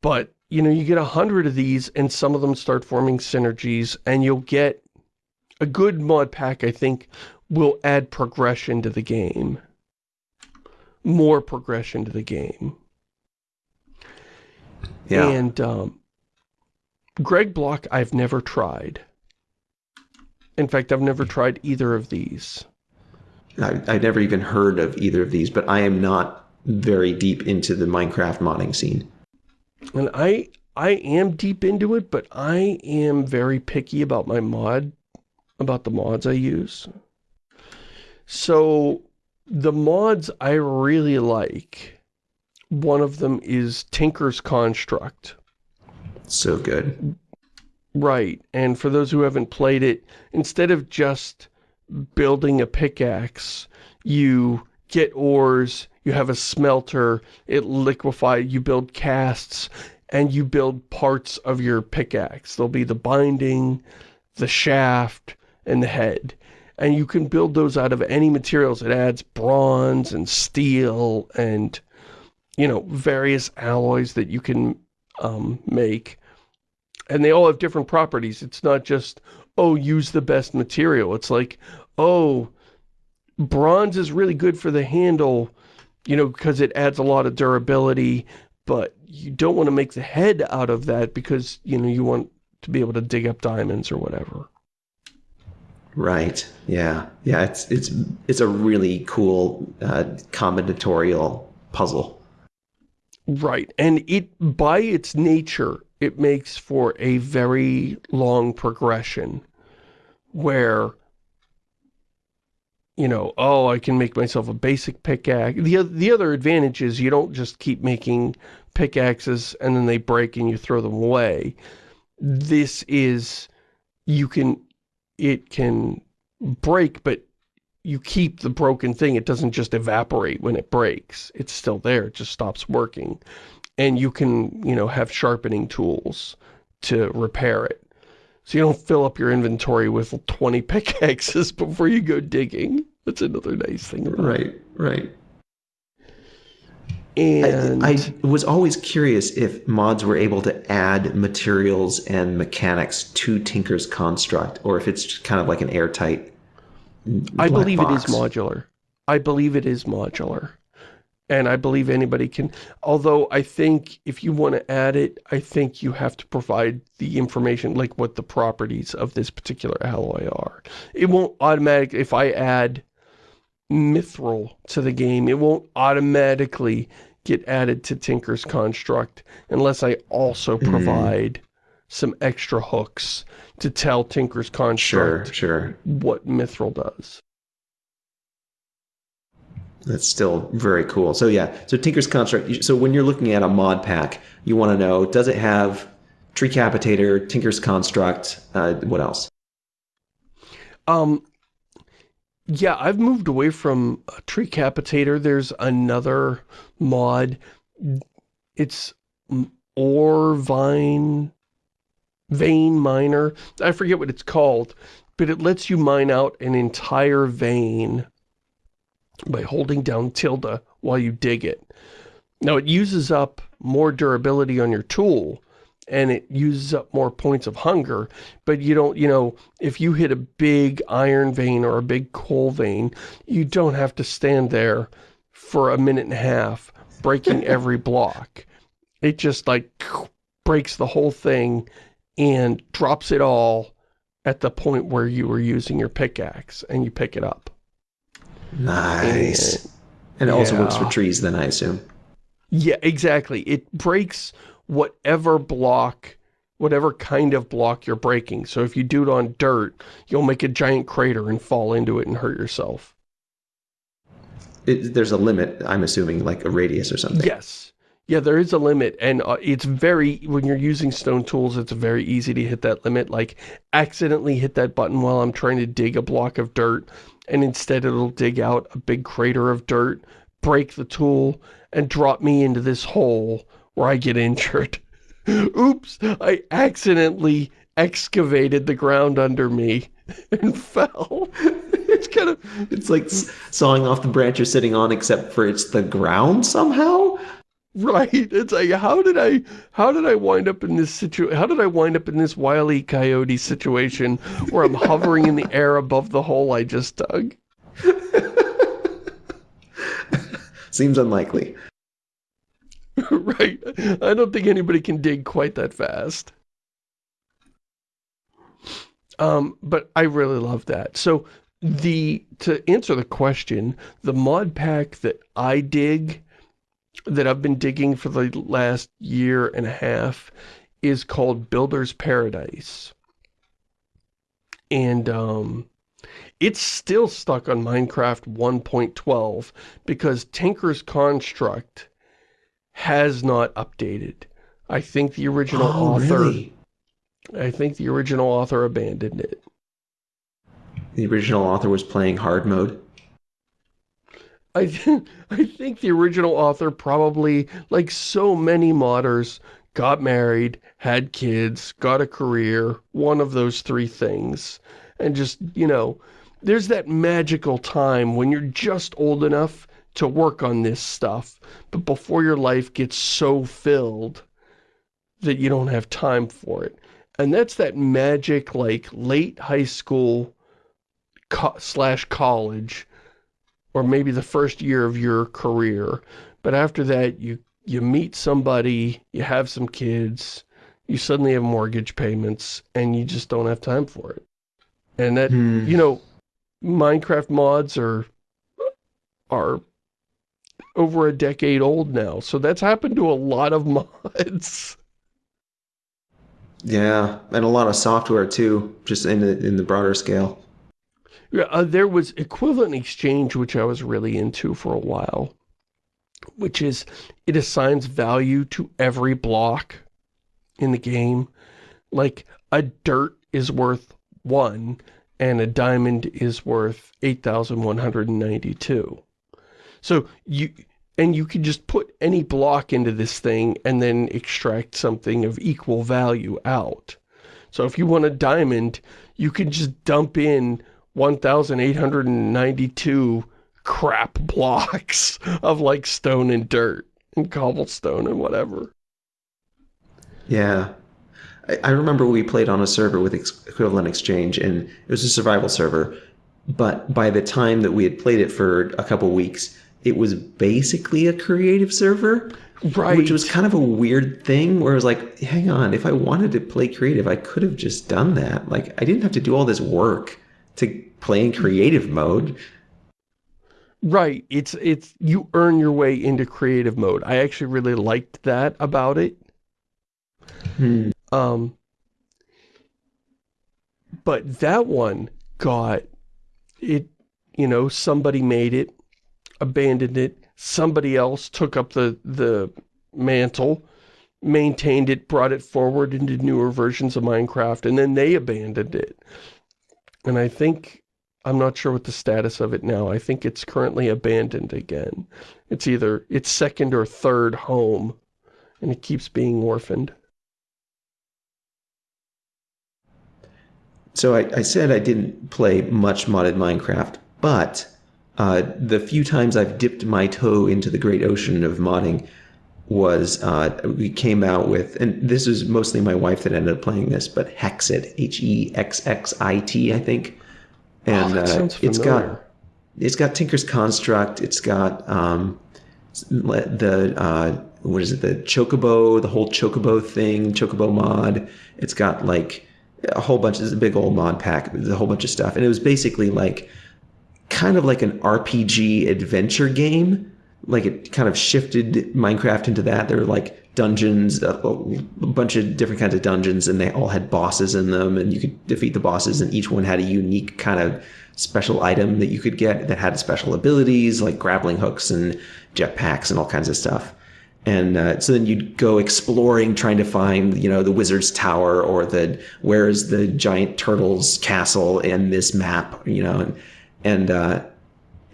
But, you know, you get a hundred of these and some of them start forming synergies and you'll get a good mod pack, I think, will add progression to the game. More progression to the game. Yeah. And um, Greg Block, I've never tried. In fact, I've never tried either of these. I, I've never even heard of either of these, but I am not very deep into the Minecraft modding scene. And I I am deep into it, but I am very picky about my mod about the mods I use. So the mods I really like, one of them is Tinker's Construct. So good. Right, and for those who haven't played it, instead of just building a pickaxe, you get ores, you have a smelter, it liquefies, you build casts, and you build parts of your pickaxe. There'll be the binding, the shaft, and the head. And you can build those out of any materials. It adds bronze and steel and you know, various alloys that you can um, make. And they all have different properties. It's not just, oh, use the best material. It's like, oh, bronze is really good for the handle, you know, because it adds a lot of durability, but you don't want to make the head out of that because, you know, you want to be able to dig up diamonds or whatever. Right. Yeah. Yeah. It's it's it's a really cool uh, combinatorial puzzle. Right. And it by its nature, it makes for a very long progression where you know, oh, I can make myself a basic pickaxe. The, the other advantage is you don't just keep making pickaxes and then they break and you throw them away. This is, you can, it can break, but you keep the broken thing. It doesn't just evaporate when it breaks. It's still there. It just stops working. And you can, you know, have sharpening tools to repair it. So you don't fill up your inventory with 20 pickaxes before you go digging. That's another nice thing. Right, right. And I, I, was always curious if mods were able to add materials and mechanics to Tinker's construct, or if it's kind of like an airtight. I believe box. it is modular. I believe it is modular. And I believe anybody can, although I think if you want to add it, I think you have to provide the information, like what the properties of this particular alloy are. It won't automatically, if I add mithril to the game. It won't automatically get added to Tinker's Construct unless I also mm-hmm. provide mm. some extra hooks to tell Tinker's Construct sure, sure. what mithril does. That's still very cool. So yeah, so Tinker's Construct, so when you're looking at a mod pack, you want to know, does it have Treecapitator, Tinker's Construct, uh, what else? Um, yeah, I've moved away from Treecapitator. There's another mod. It's Ore Vine, Vein Miner. I forget what it's called, but it lets you mine out an entire vein by holding down tilde while you dig it. Now, it uses up more durability on your tool, and it uses up more points of hunger, but you don't, you know, if you hit a big iron vein or a big coal vein, you don't have to stand there for a minute and a half breaking every block. It just like breaks the whole thing and drops it all at the point where you were using your pickaxe and you pick it up. Nice. And, and it yeah. also works for trees then, I assume. Yeah, exactly. It breaks whatever block, whatever kind of block you're breaking. So if you do it on dirt, you'll make a giant crater and fall into it and hurt yourself. It, there's a limit, I'm assuming, like a radius or something. Yes. Yeah, there is a limit, and uh, it's very, when you're using stone tools, it's very easy to hit that limit, like, accidentally hit that button while I'm trying to dig a block of dirt, and instead it'll dig out a big crater of dirt, break the tool, and drop me into this hole where I get injured. Oops, I accidentally excavated the ground under me and fell. it's kind of, it's like sawing off the branch you're sitting on, except for it's the ground somehow. Right. It's like, how did I, how did I wind up in this situation? How did I wind up in this wily coyote situation where I'm hovering in the air above the hole I just dug? Seems unlikely. right. I don't think anybody can dig quite that fast. Um, but I really love that. So the to answer the question, the mod pack that I dig, that I've been digging for the last year and a half, is called Builder's Paradise. And um, it's still stuck on Minecraft 1.12 because Tinker's Construct has not updated. I think the original oh, author... Really? I think the original author abandoned it. The original author was playing hard mode? I, th I think the original author probably, like so many modders, got married, had kids, got a career, one of those three things. And just, you know, there's that magical time when you're just old enough to work on this stuff, but before your life gets so filled that you don't have time for it. And that's that magic, like, late high school co slash college, or maybe the first year of your career. But after that, you, you meet somebody, you have some kids, you suddenly have mortgage payments, and you just don't have time for it. And that, Hmm. you know, Minecraft mods are, are over a decade old now. So that's happened to a lot of mods. Yeah, and a lot of software too, just in the in the broader scale. Uh, there was equivalent exchange, which I was really into for a while, which is it assigns value to every block in the game. Like a dirt is worth one and a diamond is worth 8,192. So you, and you can just put any block into this thing and then extract something of equal value out. So if you want a diamond, you can just dump in 1,892 crap blocks of like stone and dirt and cobblestone and whatever. Yeah. I, I remember we played on a server with ex- equivalent exchange and it was a survival server. But by the time that we had played it for a couple weeks, it was basically a creative server. Right. Which was kind of a weird thing where it was like, hang on, if I wanted to play creative, I could have just done that. Like, I didn't have to do all this work to play in creative mode. Right. It's, it's, you earn your way into creative mode. I actually really liked that about it. Hmm. Um, but that one got it, you know, somebody made it, abandoned it, somebody else took up the, the mantle, maintained it, brought it forward into newer versions of Minecraft, and then they abandoned it. And I think, I'm not sure what the status of it now. I think it's currently abandoned again. It's either its second or third home, and it keeps being orphaned. So I, I said I didn't play much modded Minecraft, but uh, the few times I've dipped my toe into the great ocean of modding was uh, we came out with, and this is mostly my wife that ended up playing this, but Hexxit, H E X X I T, I think, and Oh, uh, it's got it's got Tinker's Construct, it's got um, the uh, what is it, the Chocobo, the whole Chocobo thing, Chocobo mod. It's got like a whole bunch. It's a big old mod pack. There's a whole bunch of stuff, and it was basically like kind of like an RPG adventure game. Like it kind of shifted Minecraft into that. There were like dungeons, a, a bunch of different kinds of dungeons, and they all had bosses in them, and you could defeat the bosses, and each one had a unique kind of special item that you could get that had special abilities like grappling hooks and jetpacks and all kinds of stuff. And uh, so then you'd go exploring, trying to find, you know, the wizard's tower or the where is the giant turtle's castle in this map, you know, and and uh,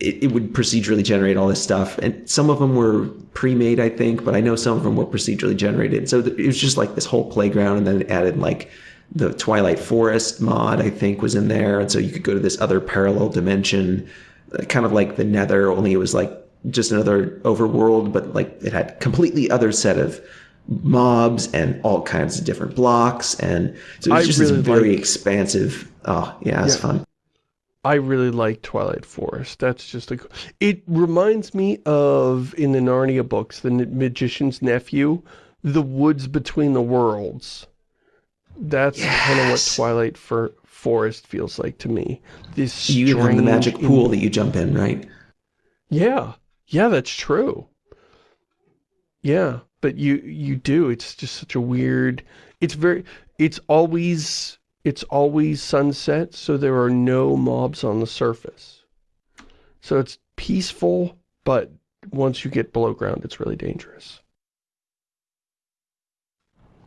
it, it would procedurally generate all this stuff. And some of them were pre-made, I think, but I know some of them were procedurally generated. So th- it was just like this whole playground, and then it added like the Twilight Forest mod, I think, was in there, and so you could go to this other parallel dimension, uh, kind of like the Nether, only it was like just another overworld, but like it had completely other set of mobs and all kinds of different blocks, and so it was I just really this very like- expansive. Oh yeah, it's Yeah. fun. I really like Twilight Forest. That's just a... It reminds me of, in the Narnia books, the Magician's Nephew, the woods between the worlds. That's kind of what Twilight for Forest feels like to me. This You have the magic pool that you jump in, right? Yeah. Yeah, that's true. Yeah, but you you do. It's just such a weird... It's very... It's always... It's always sunset, so there are no mobs on the surface. So it's peaceful, but once you get below ground, it's really dangerous.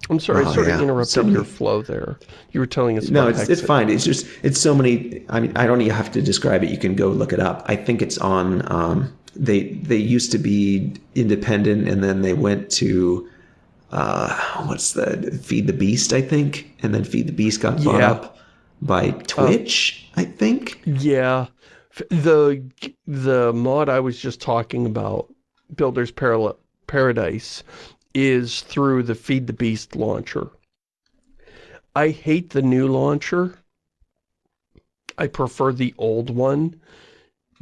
I'm sorry, I Oh, sort yeah. of interrupted So many- your flow there. You were telling us No, it's, it's fine. It's just it's so many. I mean, I don't even have to describe it. You can go look it up. I think it's on. Um, they they used to be independent, and then they went to uh, what's the Feed the Beast, I think, and then Feed the Beast got bought Yeah. up by Twitch, I think. Yeah. The, the mod I was just talking about, Builder's Paradise, is through the Feed the Beast launcher. I hate the new launcher. I prefer the old one.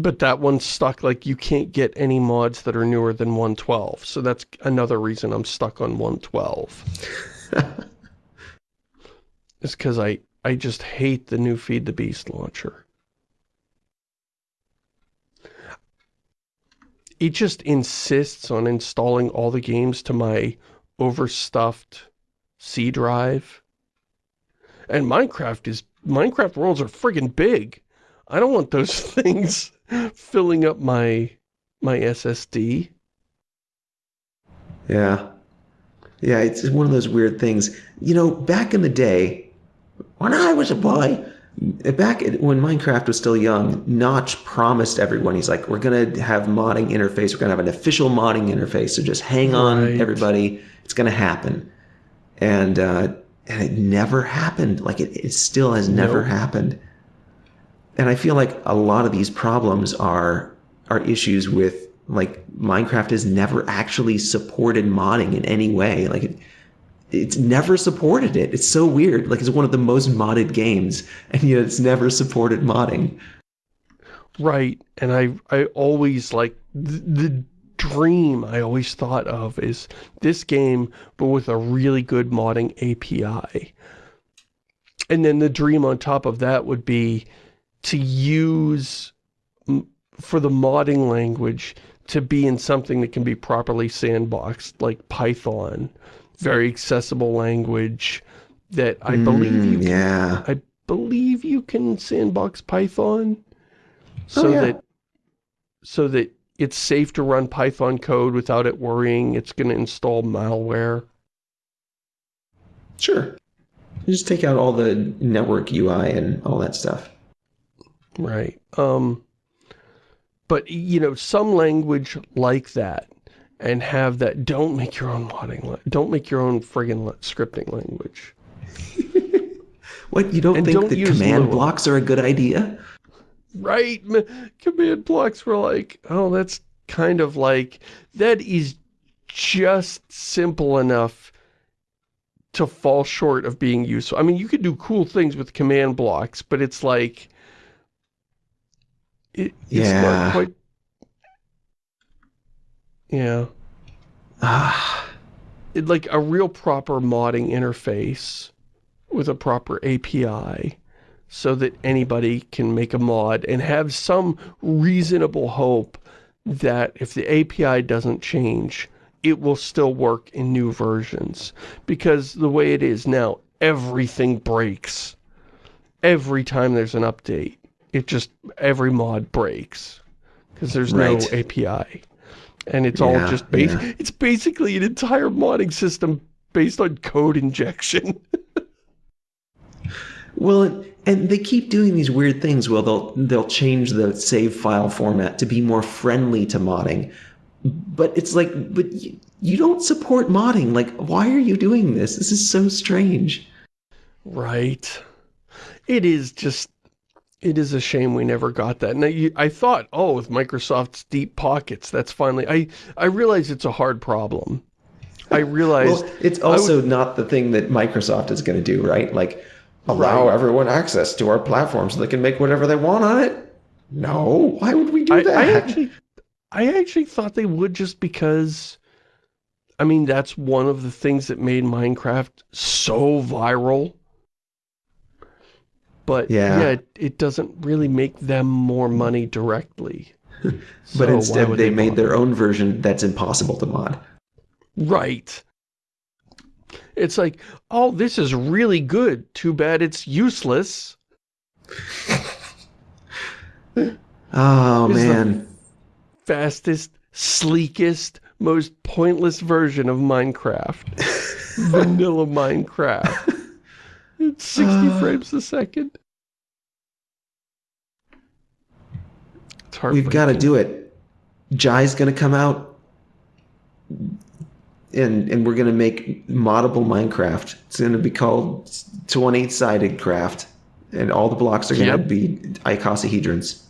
But that one's stuck, like, you can't get any mods that are newer than 112. So that's another reason I'm stuck on 112. it's because I, I just hate the new Feed the Beast launcher. It just insists on installing all the games to my overstuffed C drive. And Minecraft is, Minecraft worlds are friggin' big. I don't want those things filling up my, my SSD. Yeah. Yeah, it's one of those weird things. You know, back in the day, when I was a boy, back when Minecraft was still young, Notch promised everyone, he's like, we're going to have modding interface. We're going to have an official modding interface. So just hang on, right. everybody. It's going to happen. And, uh, and it never happened. Like it, it still has never nope. happened. And I feel like a lot of these problems are, are issues with like Minecraft has never actually supported modding in any way. Like it, it's never supported it. It's so weird. Like it's one of the most modded games, and yet it's never supported modding. Right, and I I always like the, the dream I always thought of is this game, but with a really good modding API. And then the dream on top of that would be to use for the modding language to be in something that can be properly sandboxed, like Python very accessible language that I mm, believe you can, yeah. I believe you can sandbox Python so oh, yeah. that so that it's safe to run Python code without it worrying it's going to install malware. Sure. You just take out all the network UI and all that stuff. Right. Um, but, you know, some language like that and have that, don't make your own modding, don't make your own friggin' scripting language. what, you don't and think don't that command blocks are a good idea? Right, command blocks were like, oh, that's kind of like, that is just simple enough to fall short of being useful. I mean, you could do cool things with command blocks, but it's like, it, it's yeah. not quite yeah. Ah. like a real proper modding interface with a proper API so that anybody can make a mod and have some reasonable hope that if the API doesn't change, it will still work in new versions. Because the way it is now, everything breaks. Every time there's an update, it just, every mod breaks. Because there's right. no API and it's all just yeah. it's basically an entire modding system based on code injection. well, and they keep doing these weird things. Well, they'll they'll change the save file format to be more friendly to modding, but it's like, but you, you don't support modding. Like, why are you doing this? This is so strange. Right. It is just it is a shame we never got that. And I, I thought, oh, with Microsoft's deep pockets, that's finally... I, I realize it's a hard problem. I realize... well, it's also would, not the thing that Microsoft is going to do, right? Like, allow right. everyone access to our platform so they can make whatever they want on it? No, why would we do I, that? I actually, I actually thought they would just because... I mean, that's one of the things that made Minecraft so viral but yeah, yeah it, it, doesn't really make them more money directly. but so instead they, they made their own version that's impossible to mod. Right. It's like, oh, this is really good. Too bad it's useless. oh, man. fastest, sleekest, most pointless version of Minecraft. Vanilla Minecraft. It's 60 uh, frames a second. We've got to do it. Jai's going to come out and and we're going to make moddable Minecraft. It's going to be called 28 sided craft and all the blocks are going to yep. be icosahedrons.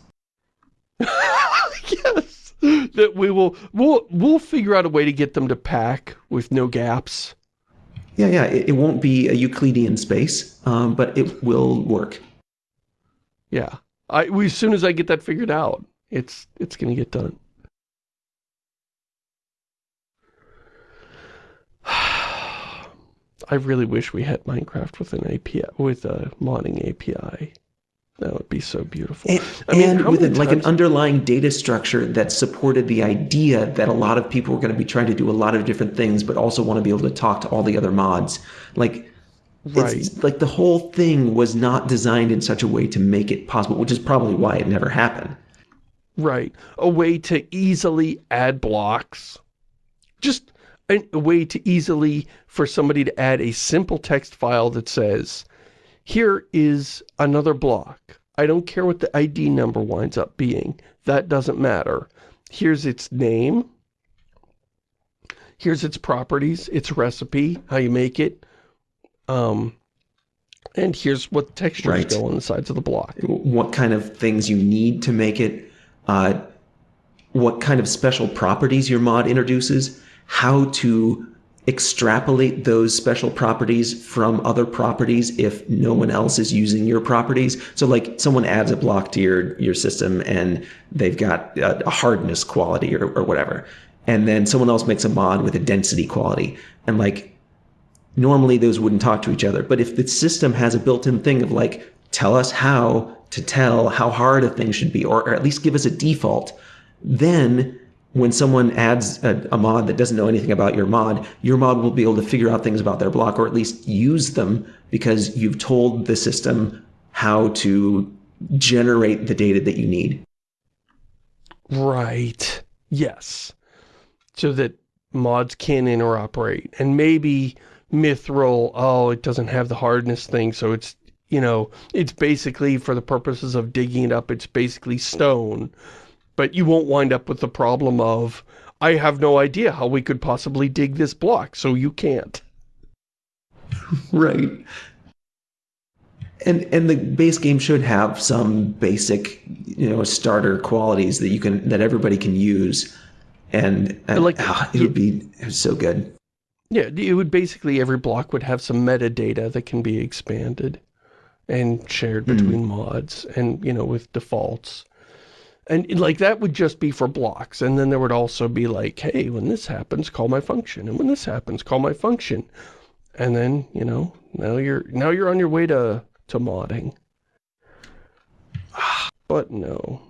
yes. That we will, we'll, we'll figure out a way to get them to pack with no gaps. Yeah, yeah. It, it won't be a Euclidean space, um, but it will work. Yeah. I, we, as soon as I get that figured out, it's, it's going to get done. I really wish we had Minecraft with an API, with a modding API. That would be so beautiful. And, I mean, and with a, like an underlying data structure that supported the idea that a lot of people were going to be trying to do a lot of different things, but also want to be able to talk to all the other mods. Like, Right. it's, like the whole thing was not designed in such a way to make it possible, which is probably why it never happened. Right. A way to easily add blocks. Just a way to easily, for somebody to add a simple text file that says, here is another block. I don't care what the ID number winds up being. That doesn't matter. Here's its name. Here's its properties, its recipe, how you make it. Um, and here's what textures Right. go on the sides of the block. what kind of things you need to make it, uh, what kind of special properties your mod introduces, how to extrapolate those special properties from other properties if no one else is using your properties. So like someone adds a block to your, your system and they've got a, a hardness quality or, or whatever. And then someone else makes a mod with a density quality. And like normally those wouldn't talk to each other. But if the system has a built-in thing of like, tell us how to tell how hard a thing should be, or, or at least give us a default, then when someone adds a, a mod that doesn't know anything about your mod, your mod will be able to figure out things about their block, or at least use them because you've told the system how to generate the data that you need. Right. Yes. So that mods can interoperate. And maybe Mithril, oh, it doesn't have the hardness thing, so it's, you know, it's basically, for the purposes of digging it up, it's basically stone. But you won't wind up with the problem of, I have no idea how we could possibly dig this block, so you can't. Right. And and the base game should have some basic, you know, starter qualities that you can that everybody can use. And, and Like- ah, it would be it was so good. Yeah, it would basically, every block would have some metadata that can be expanded and shared between mods and, you know, with defaults. And like that would just be for blocks. And then there would also be like, hey, when this happens, call my function. And when this happens, call my function. And then, you know, now you're now you're on your way to to modding. But no.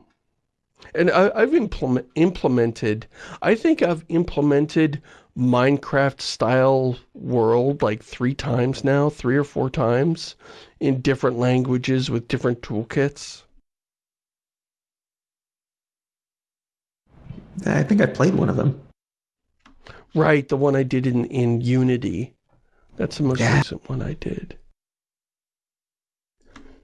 And I, I've implement, implemented, I think I've implemented Minecraft style world like three times now, three or four times in different languages with different toolkits. I think I played one of them. Right, the one I did in, in Unity. That's the most Yeah. recent one I did.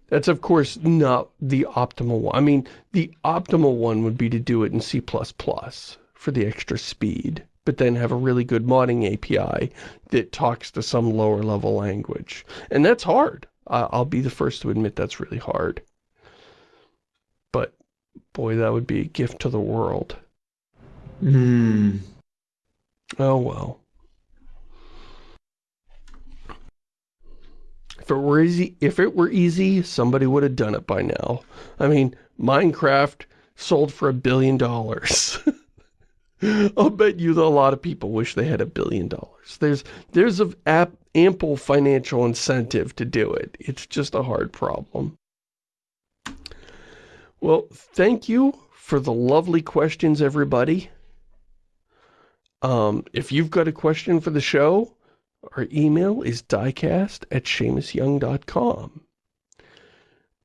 That's, of course, not the optimal one. I mean, the optimal one would be to do it in C++ for the extra speed, but then have a really good modding API that talks to some lower level language. And that's hard. I- I'll be the first to admit that's really hard. But, boy, that would be a gift to the world. Hmm. Oh well. If it were easy, if it were easy, somebody would have done it by now. I mean, Minecraft sold for a billion dollars. I'll bet you that a lot of people wish they had a billion dollars. There's there's a ample financial incentive to do it. It's just a hard problem. Well, thank you for the lovely questions, everybody. Um, if you've got a question for the show, our email is diecast at ShamusYoung.com.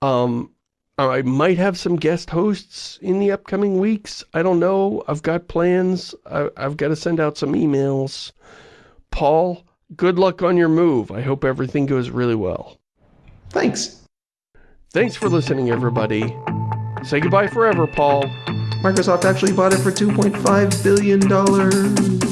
Um, I might have some guest hosts in the upcoming weeks. I don't know. I've got plans. I, I've got to send out some emails. Paul, good luck on your move. I hope everything goes really well. Thanks. Thanks for listening, everybody. Say goodbye forever, Paul. Microsoft actually bought it for $2.5 billion.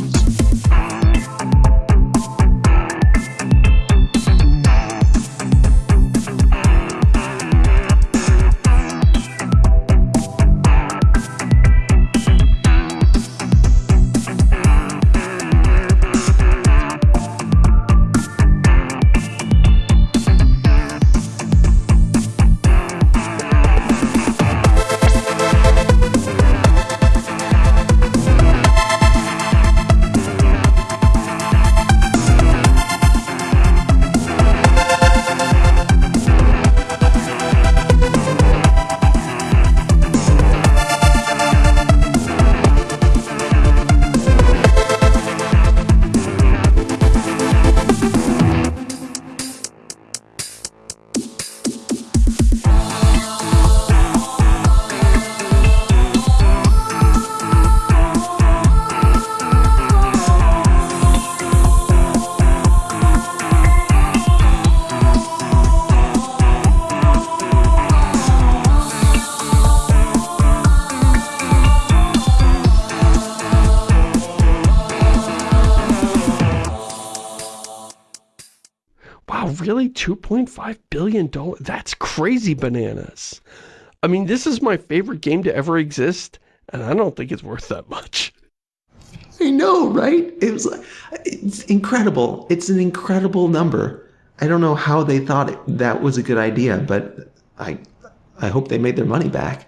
$2.5 billion? That's crazy bananas. I mean, this is my favorite game to ever exist, and I don't think it's worth that much. I know, right? It was it's incredible. It's an incredible number. I don't know how they thought it, that was a good idea, but I I hope they made their money back.